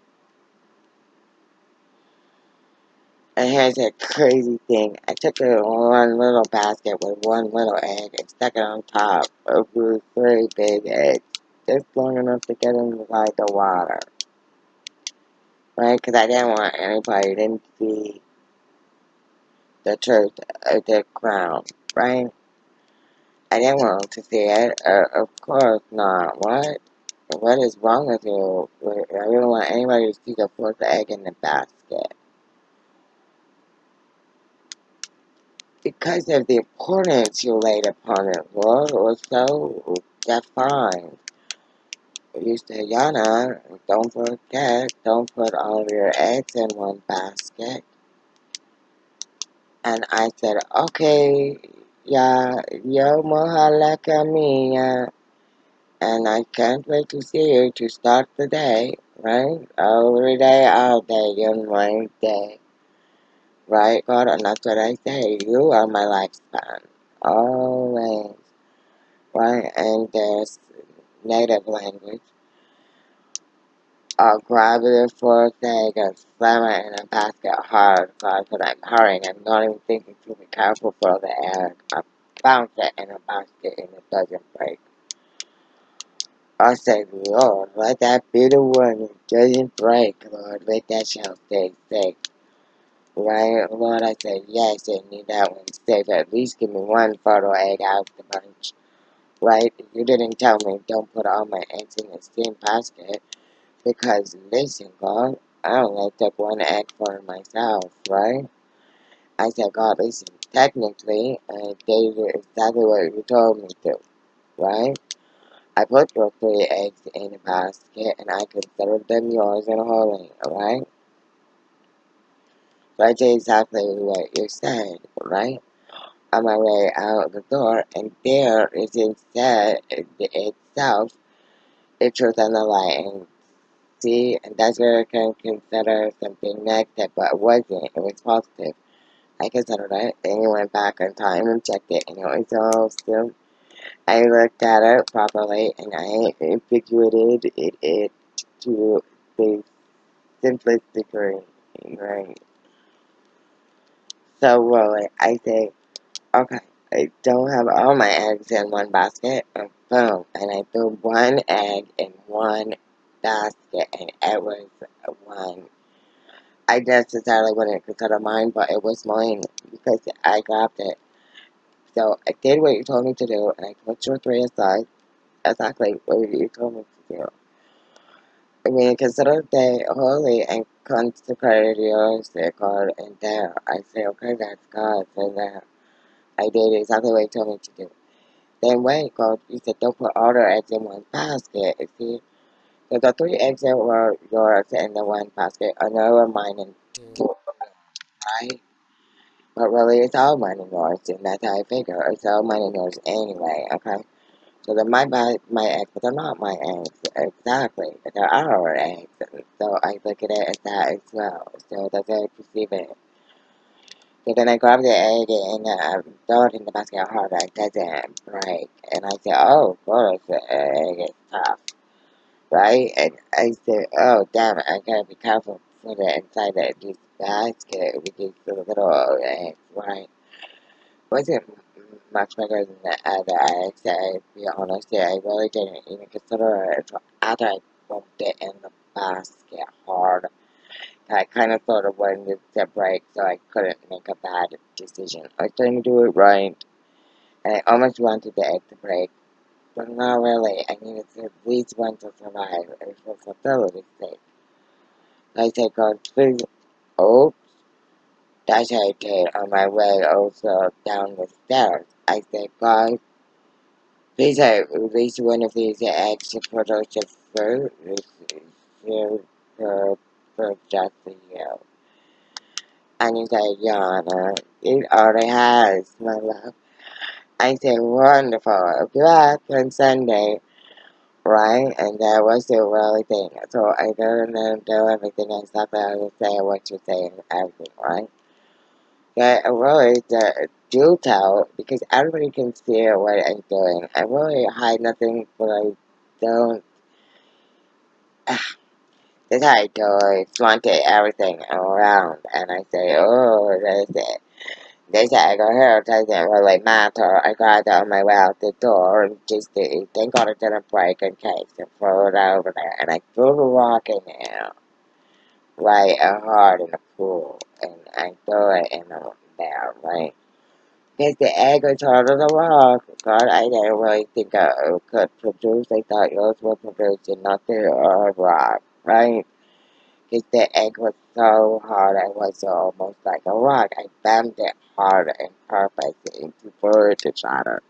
And here's a crazy thing. I took a one little basket with one little egg and stuck it on top of three big eggs, just long enough to get inside the water. Right? Because I didn't want anybody to see the truth of the crown, right? I didn't want to see it. Uh, of course not. What? What is wrong with you? I don't want anybody to see the fourth egg in the basket. Because of the importance you laid upon it, Lord, was so defined. You said, Yana, don't forget, don't put all your eggs in one basket. And I said, okay, yeah, yo mohalaka mia. And I can't wait to see you to start the day, right? Every day, all day, in one day. Right, God? And that's what I say. You are my lifespan. Always. Right? And there's native language. The fourth egg and slam it in a basket hard, God, because I'm hurrying. I'm not even thinking to be careful for the egg. I bounce it in a basket and it doesn't break. I say, Lord, let that be the one that doesn't break, Lord. Let that shell stay safe. Right, Lord, I said, yes, I need that one safe. At least give me one photo egg out of the bunch. Right? You didn't tell me don't put all my eggs in the same basket. Because, listen, God, I only took one egg for myself, right? I said, God, listen, technically, uh, I did exactly what you told me to, right? I put your three eggs in a basket and I considered them yours and holy, alright? So I did exactly what you said, right? On my way out the door, and there is instead itself a truth and the lie. And see, and that's where I can consider something negative, but it wasn't. It was positive. I considered it, and you went back in time and checked it, and it was all still I looked at it properly and I figured it, it to the simplest degree, right? So, well, I say, okay, I don't have all my eggs in one basket, and boom, and I threw one egg in one basket, and it was one. I necessarily wouldn't consider mine, but it was mine because I grabbed it. So I did what you told me to do, and I put your three aside exactly what you told me to do. I mean, consider they holy and consecrated yours, their God, and there. I say, okay, that's God, so that I did exactly what he told me to do. Then when wait, God, you said don't put all the eggs in one basket, you see? So the three eggs that were yours in the one basket are now mine and mm. two, right? But really, it's all mine and yours, and that's how I figure. It's all mine and yours anyway, okay? So they're my, my eggs, but they're not my eggs. Exactly. But They're our eggs. So I look at it as that as well. So that's how I perceive it. So then I grab the egg and uh, throw it in the basket harder. It doesn't break. And I say, oh, course, the egg is tough. Right? And I say, oh, damn I gotta be careful for the inside of this basket with these little eggs, right? wasn't much better than the other eggs, to be honest. I really didn't even consider it until after I bumped it in the basket hard. I kind of thought of wanted to break, so I couldn't make a bad decision. I was trying to do it right, and I almost wanted the egg to break, but not really. I needed to at least one to survive, was for facility's sake. I said, God, please, oh, that's how I did on my way also down the stairs. I said, God, Please at least one of these eggs to produce a fruit for, for just for you. And he said, Yana, it already has, my love. I said, wonderful. You ask on Sunday, right? And that was the really thing. So I didn't know, do everything except I would say what you say and everything, right? But I really do tell because everybody can see what I'm doing. I really hide nothing, but I don't. Ah, How I do. I flaunt it everything around, and I say, "Oh, that's it." They say I go here. Doesn't really matter. I got on my way out the door, and just uh, thank God it didn't break in case, and throw it over there, and I threw the rock in there. right, a heart in the pool, and I threw it in the there, right? Because the egg was hard as a rock. God, I didn't really think I could produce. I thought yours would produce nothing or a rock, right? Because the egg was so hard, I was almost like a rock. I bammed it hard and purpose for it to shatter.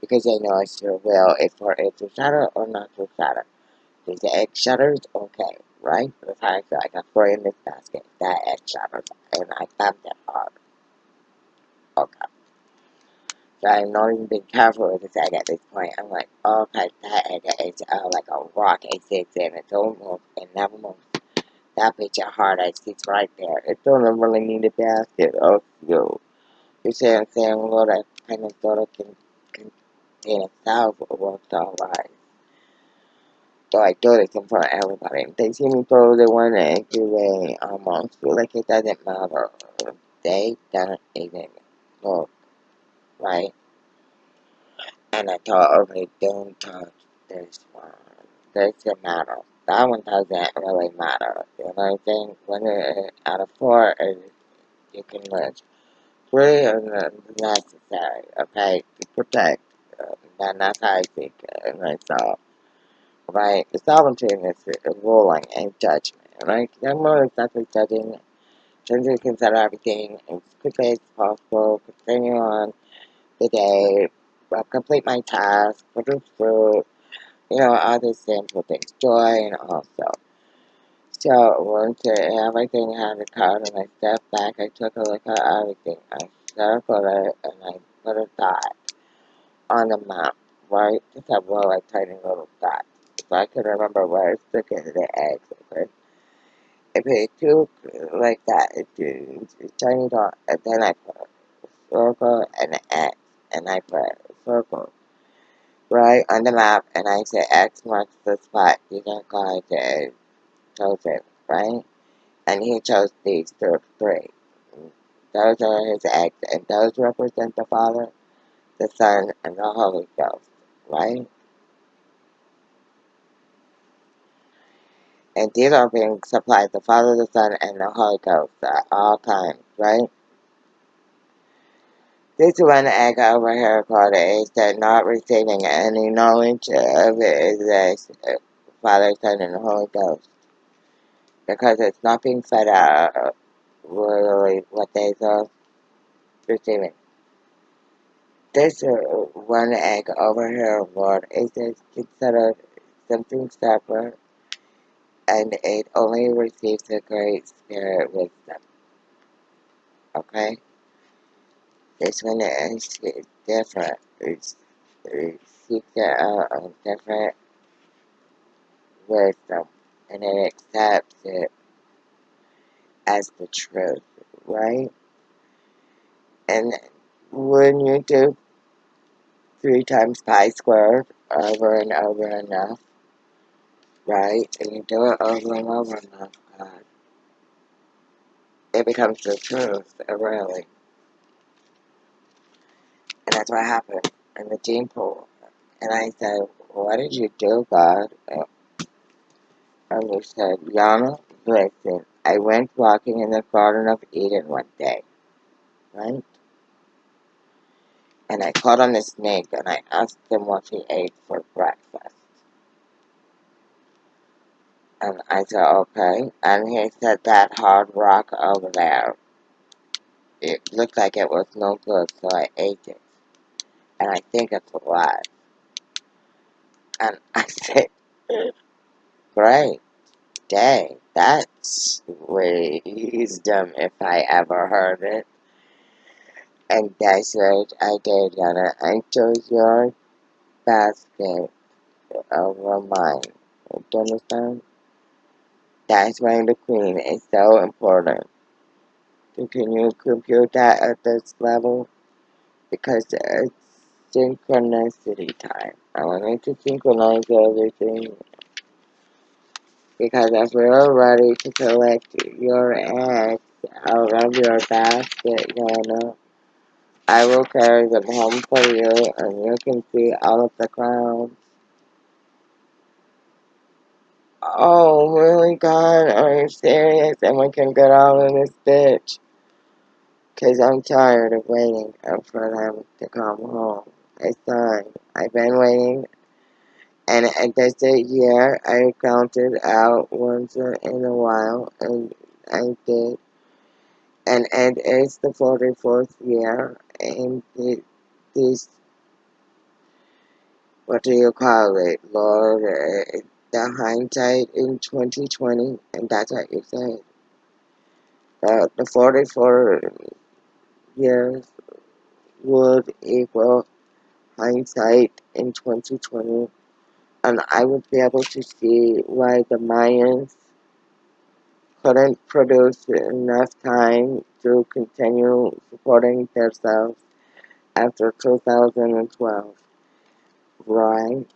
Because I know it's your will, if for it to shatter or not to shatter. If the egg shatters, okay, right? But if I feel like I throw in this basket, that egg shatters, and I bammed it hard. Okay. So I'm not even being careful with this egg at this point. I'm like, okay, that egg is uh, like a rock. It sits in, it don't move, it never moves. That bitch at hard egg sits right there. It don't really need a basket of yo. You see what I'm saying? Lord, I kind of thought it can contain a thousand worked alright. So I do this in front of everybody. If they see me throw the one egg away almost, feel like it doesn't matter. They don't even look, right? And I told everybody, don't touch this one. Doesn't matter. That one doesn't really matter. You know what I'm saying? When it, out of four, it, you can lose. Three is necessary, okay, to protect. Uh, and that's how I think uh, myself. Right? The sovereignty is ruling and judgment, right? I'm more exactly judging, trying to consider everything as quickly as possible, continue on the day, uh, complete my task, produce fruit, you know, other simple things, joy and also. So once everything had occurred and I stepped back, I took a look at everything. I circled it and I put a dot on the map, right? Just a real like tiny little dot. So I could remember where I stuck into the eggs, okay? If it took like that, it did a tiny dot, and then I put a circle and an X, and I put circle right on the map, and I say X marks the spot. You can go to chosen, right? And he chose these three. Those are his eggs, and those represent the Father, the Son, and the Holy Ghost, right? And these are being supplied the Father, the Son, and the Holy Ghost at all times, right? This one egg over here called is that not receiving any knowledge of it is the Father, Son, and the Holy Ghost. Because it's not being fed out really what they are receiving. This one egg over here, Lord, is considered something separate, and it only receives the Great Spirit wisdom. Okay? This one is different. It's, it seeks out a different wisdom, and it accepts it as the truth, right? And when you do three times pi squared over and over enough, right? And you do it over and over enough, God, it becomes the truth, really. And that's what happened in the gene pool. And I said, What did you do, God? And he said, Yana, listen, I went walking in the Garden of Eden one day, right? And I caught on a snake and I asked him what he ate for breakfast. And I said, okay. And he said, that hard rock over there. It looked like it was no good, so I ate it. And I think it's alive. And <laughs> I said, great day. That's wisdom if I ever heard it. And that's what I did, Yana. I chose your basket over mine. Do you understand? That's why the queen is so important. Can you compute that at this level? Because it's synchronicity time. I wanted to synchronize everything. Because if we're ready to collect your eggs out of your basket, Yana, I will carry them home for you and you can see all of the crowns Oh, really, God? Are you serious? And we can get out of this bitch? Because I'm tired of waiting for them to come home. I said, I've been waiting, and at this year, I counted out once in a while, and I did. And it is the 44th year, and this, what do you call it, Lord? Uh, the hindsight in 2020, and that's what you said. Uh, the 44 years would equal hindsight in 2020, and I would be able to see why the Mayans couldn't produce enough time to continue supporting themselves after 2012, right?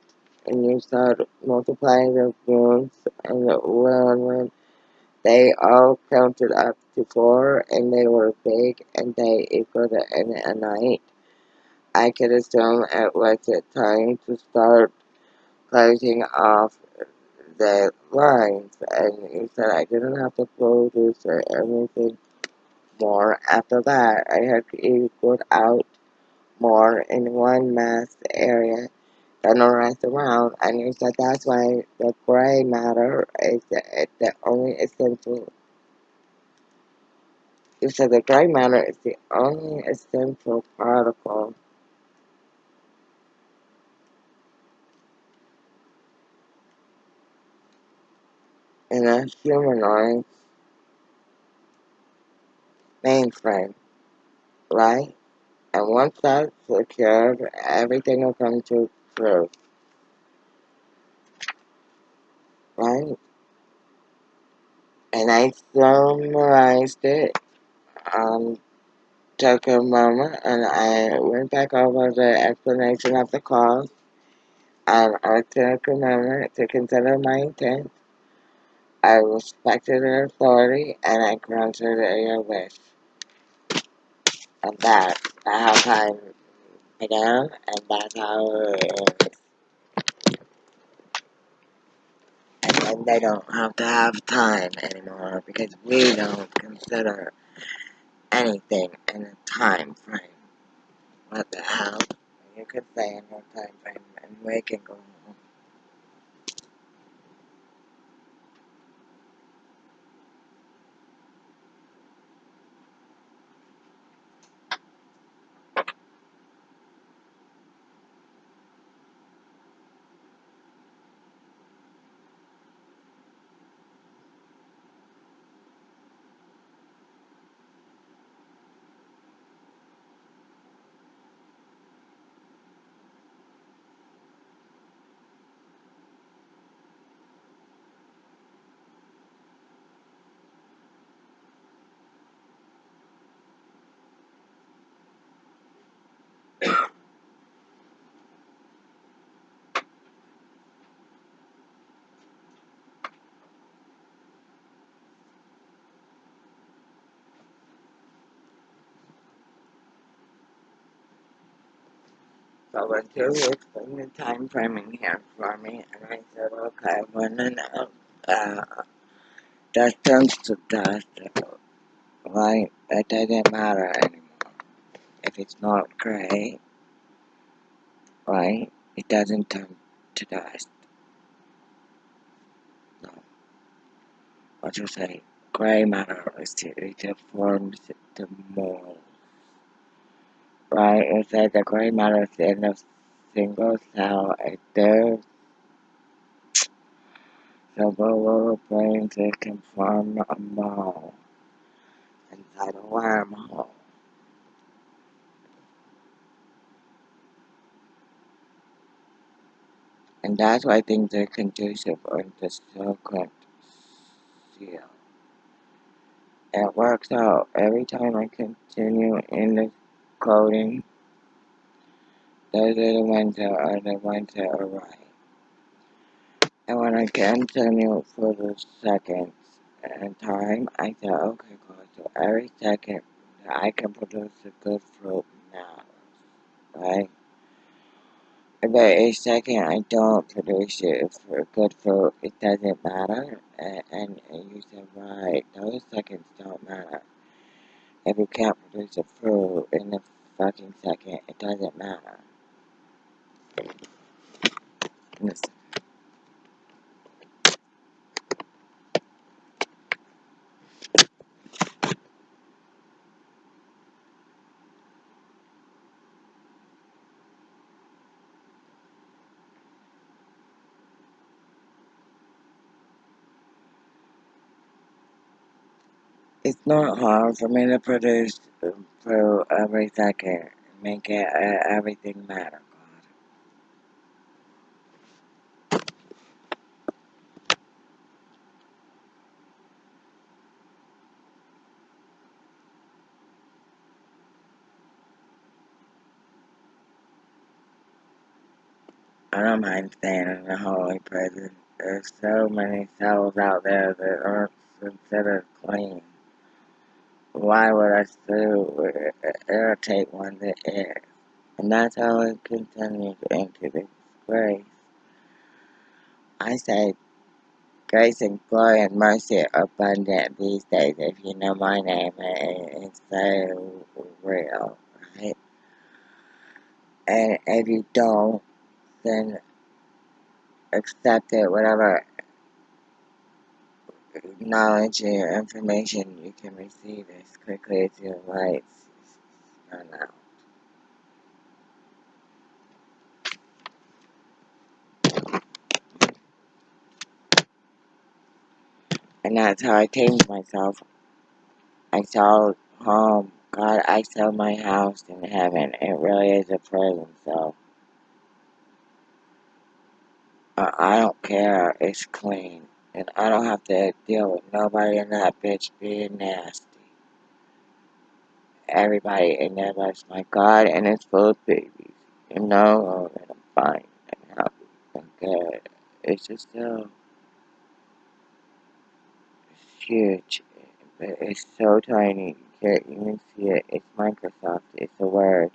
And you start multiplying the wounds and the when they all counted up to four and they were big and they equaled an a night. I could assume it was the time to start closing off the lines and he said I didn't have to produce anything more after that. I had equaled out more in one mass area than the rest around and he said that's why the gray matter is the, the only essential he said the gray matter is the only essential particle in a humanoid mainframe, right? And once that's secured, everything will come to truth, right? And I summarized it, um, took a moment, and I went back over the explanation of the cause, and I took a moment to consider my intent. I respected their authority, and I granted their wish. And that, that's how time began, and that's how it is. And then they don't have to have time anymore because we don't consider anything in a time frame. What the hell? You could say in a time frame and we can go home. So when you explain the time framing here for me, and I said, okay, when enough uh, dust turns to dust, right? It doesn't matter anymore. If it's not gray, right? It doesn't turn to dust. No. What you say? Gray matter is to, it forms the mold. Right? Says the gray matter in a single cell. Does several little brains that can form a ball inside a wormhole. And that's why I think things are conducive on the circuit seal. It works out every time I continue in the coding. Those are the ones are the ones that are right. And when I continue for the seconds and time, I say, okay, cool. So every second that I can produce a good fruit now, right? But a second I don't produce it for good fruit, it doesn't matter. And, and you said, right, those seconds don't matter. If you can't produce a fruit in a fucking second, it doesn't matter. Listen. Not hard for me to produce through every second, make it, uh, everything matter, I don't mind staying in the holy prison. There's so many cells out there that aren't considered clean. Why would I still irritate one that is? And that's how it continues into this grace. I say grace and glory and mercy are abundant these days. If you know my name, it's so real, right? And if you don't, then accept it, whatever knowledge or information you can receive as quickly as your lights run out. And that's how I changed myself. I saw home. God, I saw my house in heaven. It really is a prison, so uh, I don't care. It's clean. And I don't have to deal with nobody in that bitch being nasty. Everybody in there loves my God, and it's full of babies. You know, and I'm fine and happy and good. It's just so huge. But it's so tiny. You can't even see it. It's Microsoft. It's a word.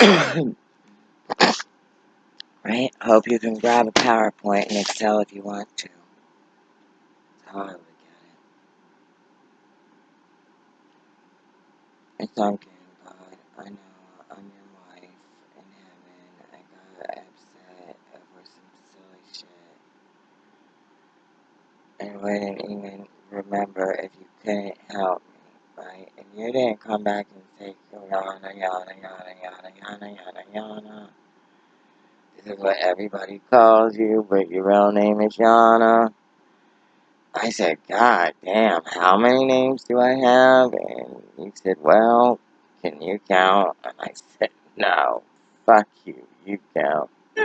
<clears throat> <coughs> right? Hope you can grab a PowerPoint and Excel if you want to. That's how I look at it. It's okay, God. I know I'm your wife in heaven. I got upset over some silly shit. And wouldn't even remember if you couldn't help me, right? And you didn't come back and say. Is what everybody calls you, but your real name is Yana. I said, God damn, how many names do I have? And he said, Well, can you count? And I <laughs> said, No, fuck you, you count. <laughs>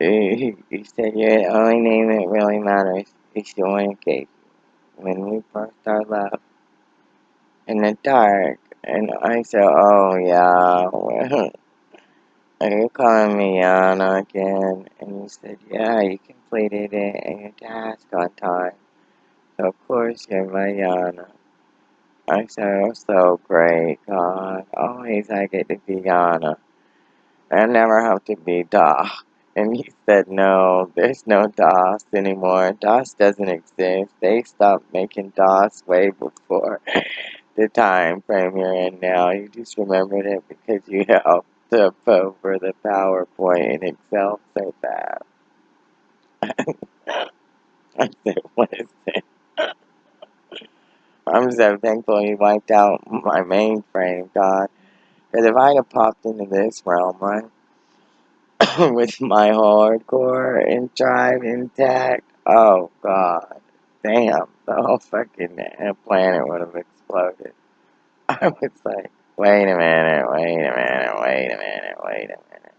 he, said, You're the only name that really matters is the one you when we first started love in the dark. And I said, Oh, yeah, <laughs> are you calling me Yana again? And he said, Yeah, you completed it and your task on time. So of course you're my Yana. I said, oh, so great, God. Always I get to be Yana. I never have to be Da. And he said, no, there's no DOS anymore. DOS doesn't exist. They stopped making DOS way before <laughs> the time frame you're in now. You just remembered it because you <laughs> helped to over the PowerPoint in Excel so bad. <laughs> I said, what is it? <laughs> I'm so thankful he wiped out my mainframe, God. Because if I had popped into this realm, right, <coughs> with my hardcore and drive intact, oh, God, damn, the whole fucking planet would have exploded. <laughs> I was like, wait a minute, wait a minute, wait a minute, wait a minute.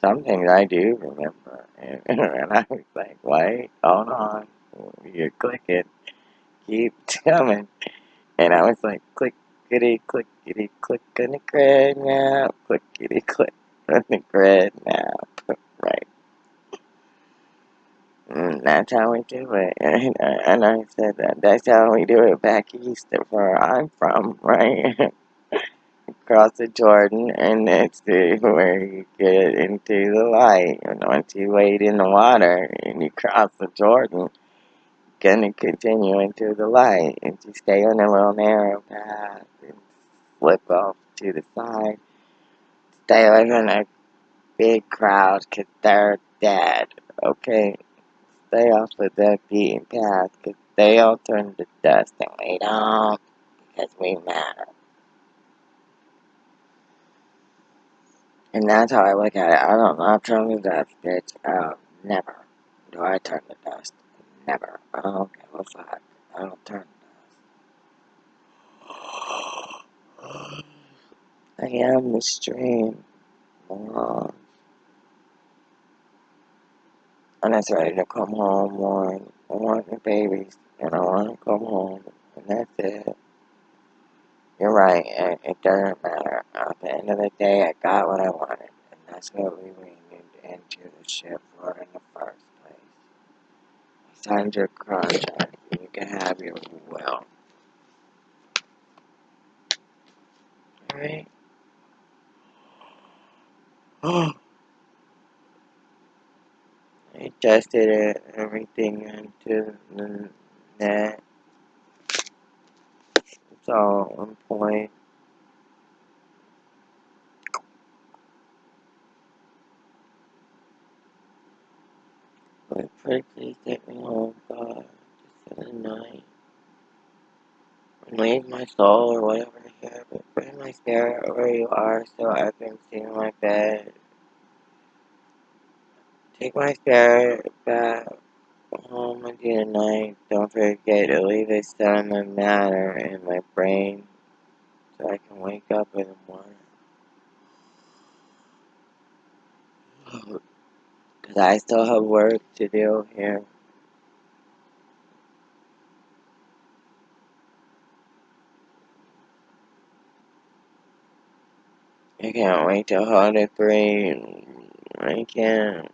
Some things I do remember. <laughs> And, I was like, wait, hold on, you're clicking, keep <laughs> coming. And I was like, clickety, clickety, click on the grid now, clickety, click on the grid now. <laughs> Right. Mm. And that's how we do it. And, and I said that that's how we do it back east of where I'm from, right? Across the Jordan, and that's the, where you get into the light. And once you wade in the water and you cross the Jordan, gonna continue into the light. And you stay on a little narrow path and flip off to the side. Stay away from a big crowd because they're dead, okay? Stay off of that beaten path because they all turn to dust and we don't because we matter. And that's how I look at it. I don't not turn to dust, bitch. Oh, um, never do I turn the dust. Never. I don't give a fuck. I don't turn to dust. I am the stream. Moron. And it's ready to come home, Warren. I want the babies, and I want to come home, and that's it. You're right, it, it doesn't matter. At the end of the day, I got what I wanted, and that's what we needed into the ship for in the first place. You signed your contract, and you can have your will. Alright? I tested it, everything into the net. It's all on point. But pretty please take me home, God. Just for the night. Leave my soul or whatever here, but bring my spirit where you are so I can see my bed. Take my spirit back home with you tonight. Don't forget to leave a of matter in my brain so I can wake up in the morning. Because I still have work to do here. I can't wait till holiday three. I can't.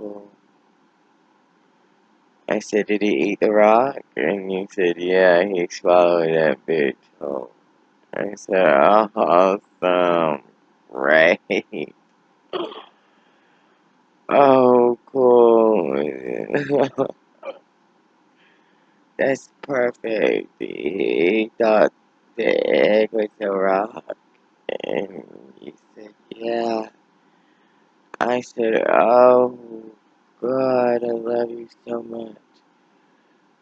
Cool. I said, did he eat the rock? And you said, yeah, he swallowed that bitch. Oh. I said, awesome. Right. <laughs> Oh, cool. <laughs> That's perfect. He thought the egg was a rock. And he said, yeah. I said, oh, God, I love you so much.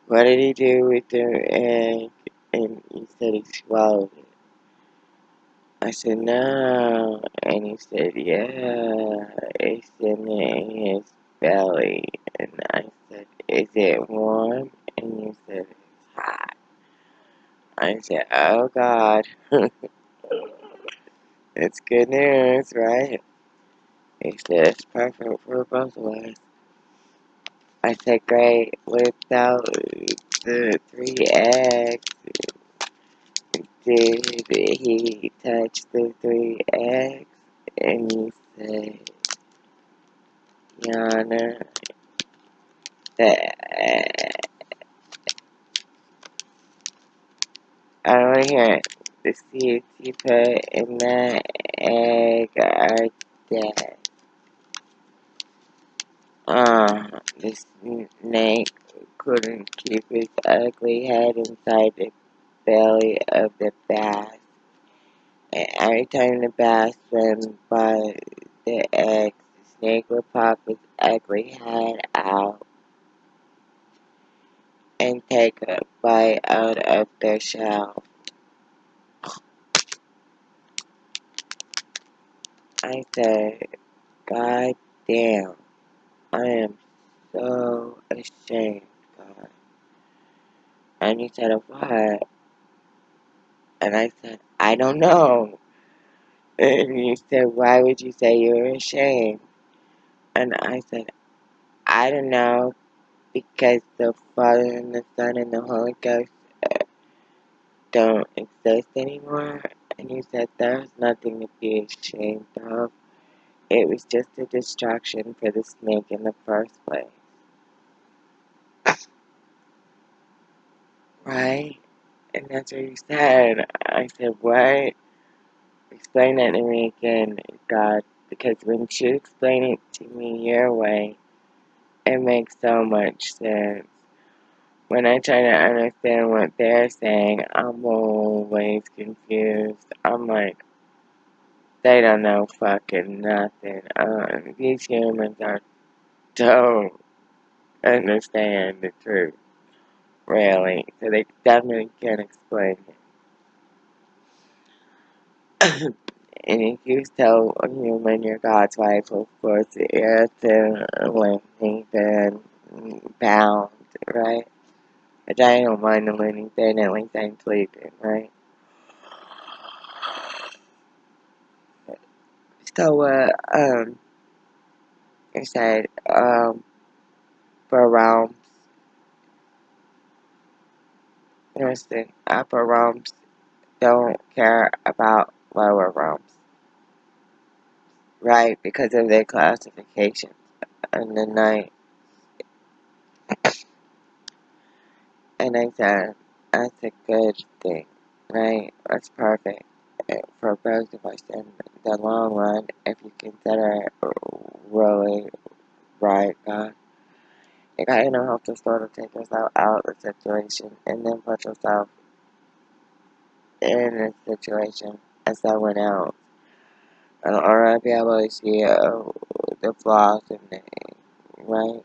What did he do with the egg? And he said he swallowed it. I said, no. And he said, yeah, it's in his belly. And I said, is it warm? And he said, it's hot. I said, oh God. <laughs> it's good news, right? Said, it's perfect for both of us. I said, great. Without the three eggs, did he touch the three eggs? And he said, Yana, that uh, I don't want to hear it. The seeds you put in that egg are dead. Uh, the snake couldn't keep its ugly head inside the belly of the bass. And every time the bass swam by the eggs, the snake would pop its ugly head out and take a bite out of the shell. I said, God damn, I am so ashamed, God. And he said, what? And I said, I don't know. And he said, why would you say you're ashamed? And I said, I don't know, because the Father and the Son and the Holy Ghost uh, don't exist anymore. And he said, There's nothing to be ashamed of. It was just a distraction for the snake in the first place. Right? And that's what he said. I said, What? Explain that to me again, God. Because when you explain it to me your way, it makes so much sense. When I try to understand what they're saying, I'm always confused. I'm like, they don't know fucking nothing. Uh, these humans are don't understand the truth, really. So they definitely can't explain it. <coughs> and if you tell a human you're God's wife, of course, you're to Nathan bound, right? But I don't mind the Bin, at least I'm sleeping, right? So, uh, um, I said, um, for realms, listen, upper realms don't care about lower realms, right? Because of their classification. And the night, and I said, that's a good thing, right? That's perfect for both of us in the long run if you consider it really right, God. You gotta know how to sort of take yourself out of the situation and then put yourself in a situation as someone else. And I'd be able to see uh, the flaws in it, right?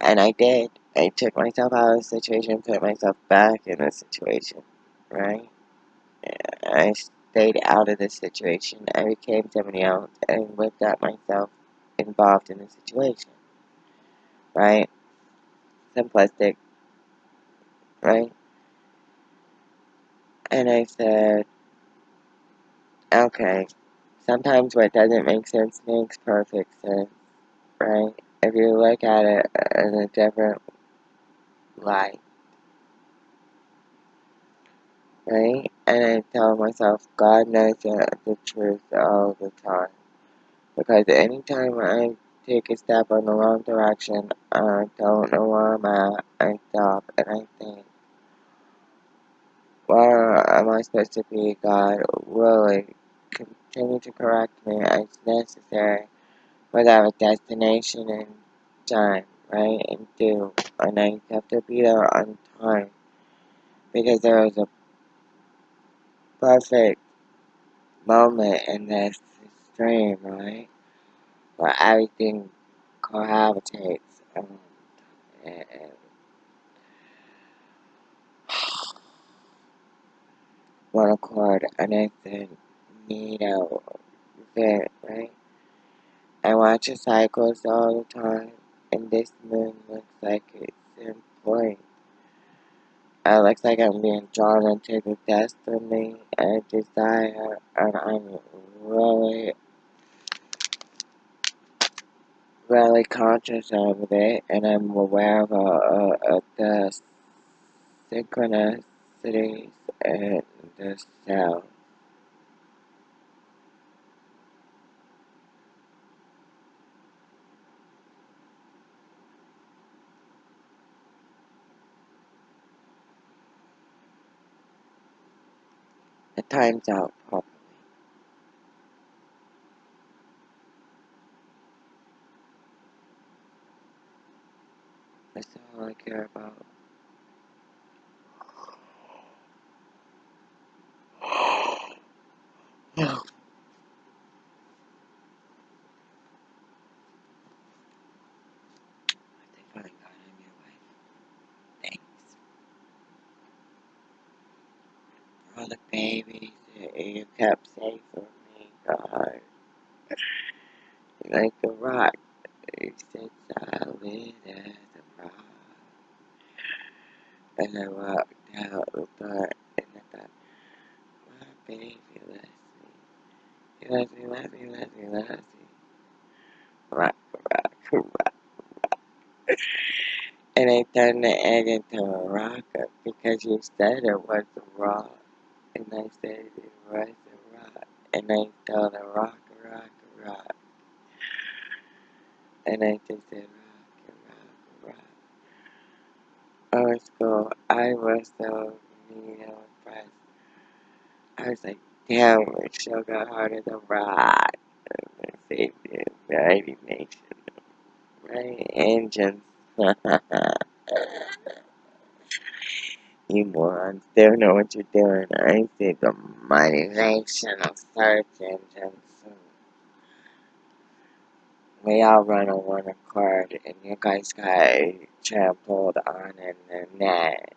And I did. I took myself out of the situation, put myself back in the situation, right? I stayed out of the situation. I became somebody else and at myself involved in the situation, right? Simplistic, right? And I said, okay, sometimes what doesn't make sense makes perfect sense, right? If you look at it in a different light, right? And I tell myself, God knows the, truth all the time. Because anytime I take a step in the wrong direction, I don't know where I'm at, I stop and I think, where am I supposed to be, God? Really, continue to correct me as necessary without a destination and time, right? And do. And I have to be there on time. Because there is a perfect moment in this stream, right? Where everything cohabitates and, and one <sighs> accord, and I said, neato event, right? I watch the cycles all the time, and this moon looks like it's in It looks like I'm being drawn into the destiny and desire, and I'm really, really conscious of it, and I'm aware of, uh, of the synchronicities and the sound. The time's out properly. That's all I care about. No. They finally got on your way. Thanks for all the babies that you kept safe for me, God. Like a rock, you sit solid as a rock. And I walked out the door, and I thought, my baby loves me. He loves me, loves me, loves me, loves me. Rock, rock, rock. And I the into a rock uh, because you said it was a rock. And I said, it was a rock. And I told her, rock, rock, rock. And I just said, rock, rock, rock. Oh, it's cool. I was so, you know, impressed. I was like, damn, show got harder than rock. Save the United Nations. Right? Engines. <laughs> you morons don't know what you're doing. I think the mighty nation of search engines. We all run on one accord, and you guys got trampled on in the net.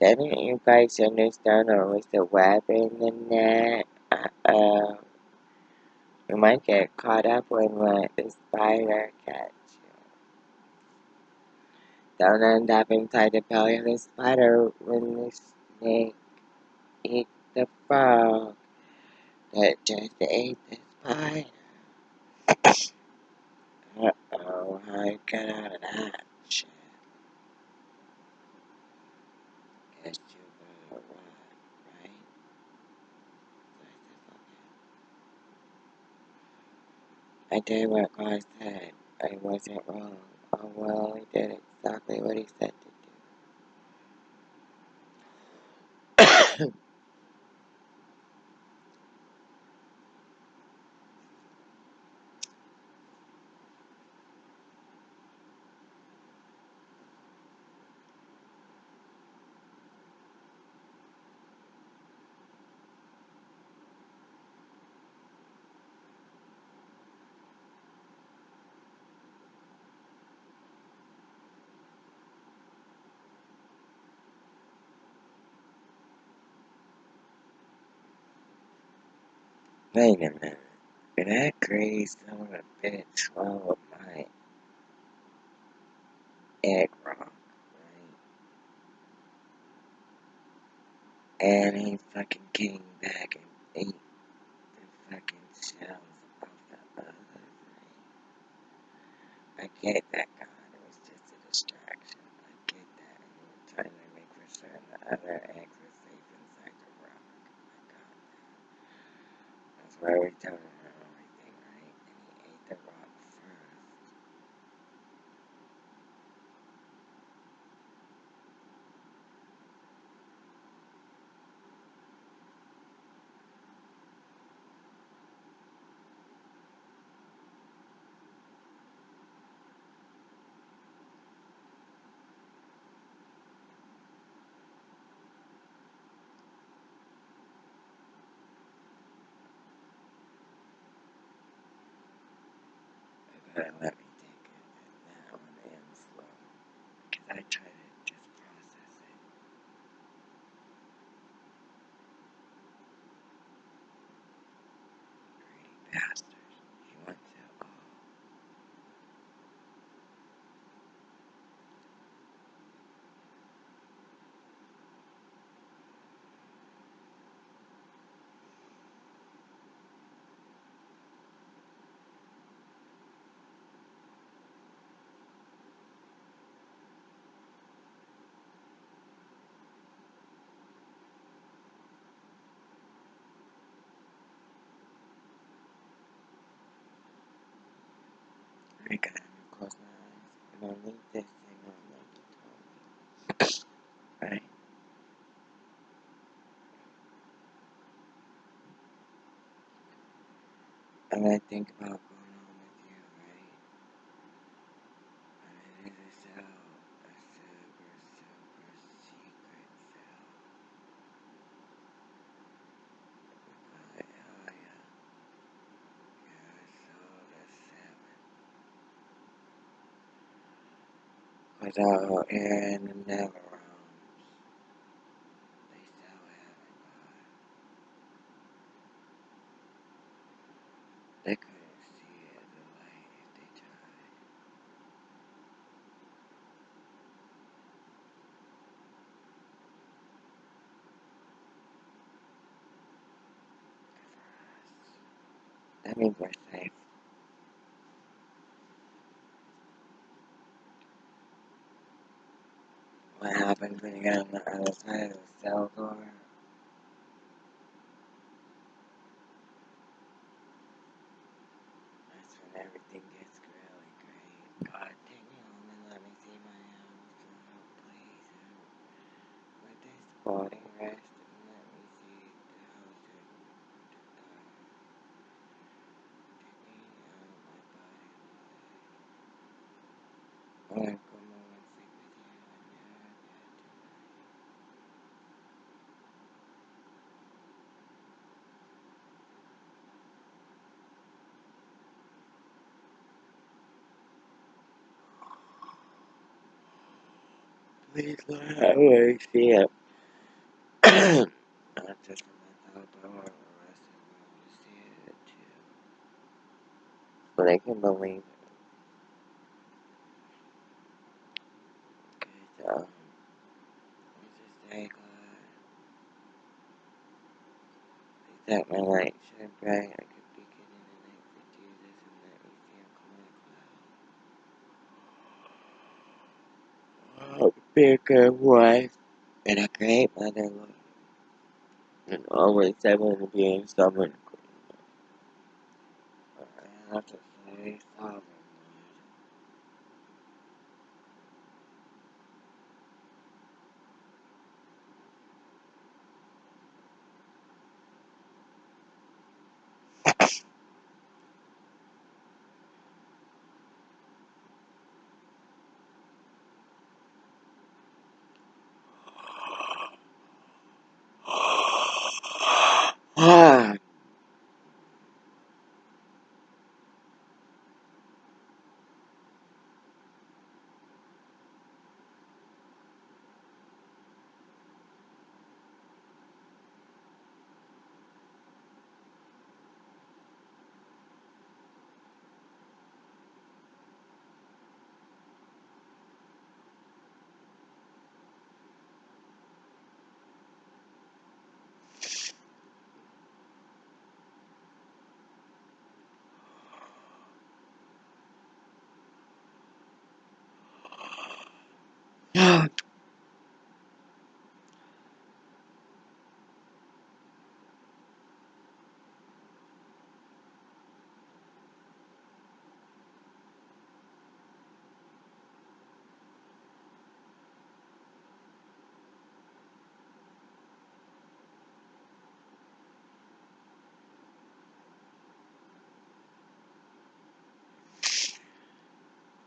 Didn't you guys understand there was a web in the net? Uh-oh. You might get caught up when let the spider catch Don't end up inside the belly of the spider when the snake eat the frog that just ate the spider. Uh-oh, how you get out of that shit? Guess you right? I did what God said. I wasn't wrong. Well, he did exactly what he said to do. Wait a minute. That crazy son of a bitch swallow my egg rock, right? And he fucking came back and ate the fucking shells off the other thing. I get that, God. It was just a distraction. I get that. And you were trying to make for certain the other eggs were safe inside the rock. I got that. That's why we telling her everything, right? And he ate the rock first. But let me take it. And that one ends slow. Because I try to just process it. Greedy bastard. He wants it all. I gotta close my eyes. And on like you me. And I think about going home with you, right? And it is a cell. A super, super secret cell. We call it Hell yeah. Yeah, so the Cause out in the nether realms, they still haven't God. They couldn't see it, the light, if they tried. That means safe. What happens when you get on the other side of the cell door? body rest and let me see how to taking out my body. Like, come on and sleep with you and never Please see it. Not just for myself, but the rest of the to see it too. So they can believe it. Cause, um, I'm just very glad that my light shine bright. I could be getting in the night for Jesus and let me see him come on a cloud. Oh, be a good wife and a great mother, Lord. And always able to be in stubborn. I have to say, sovereign,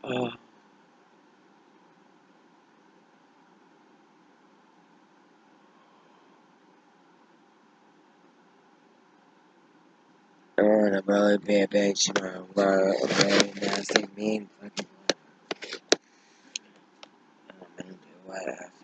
Oh, I want to really be a bitch tomorrow. But a very nasty, mean fucking. I'm gonna do what I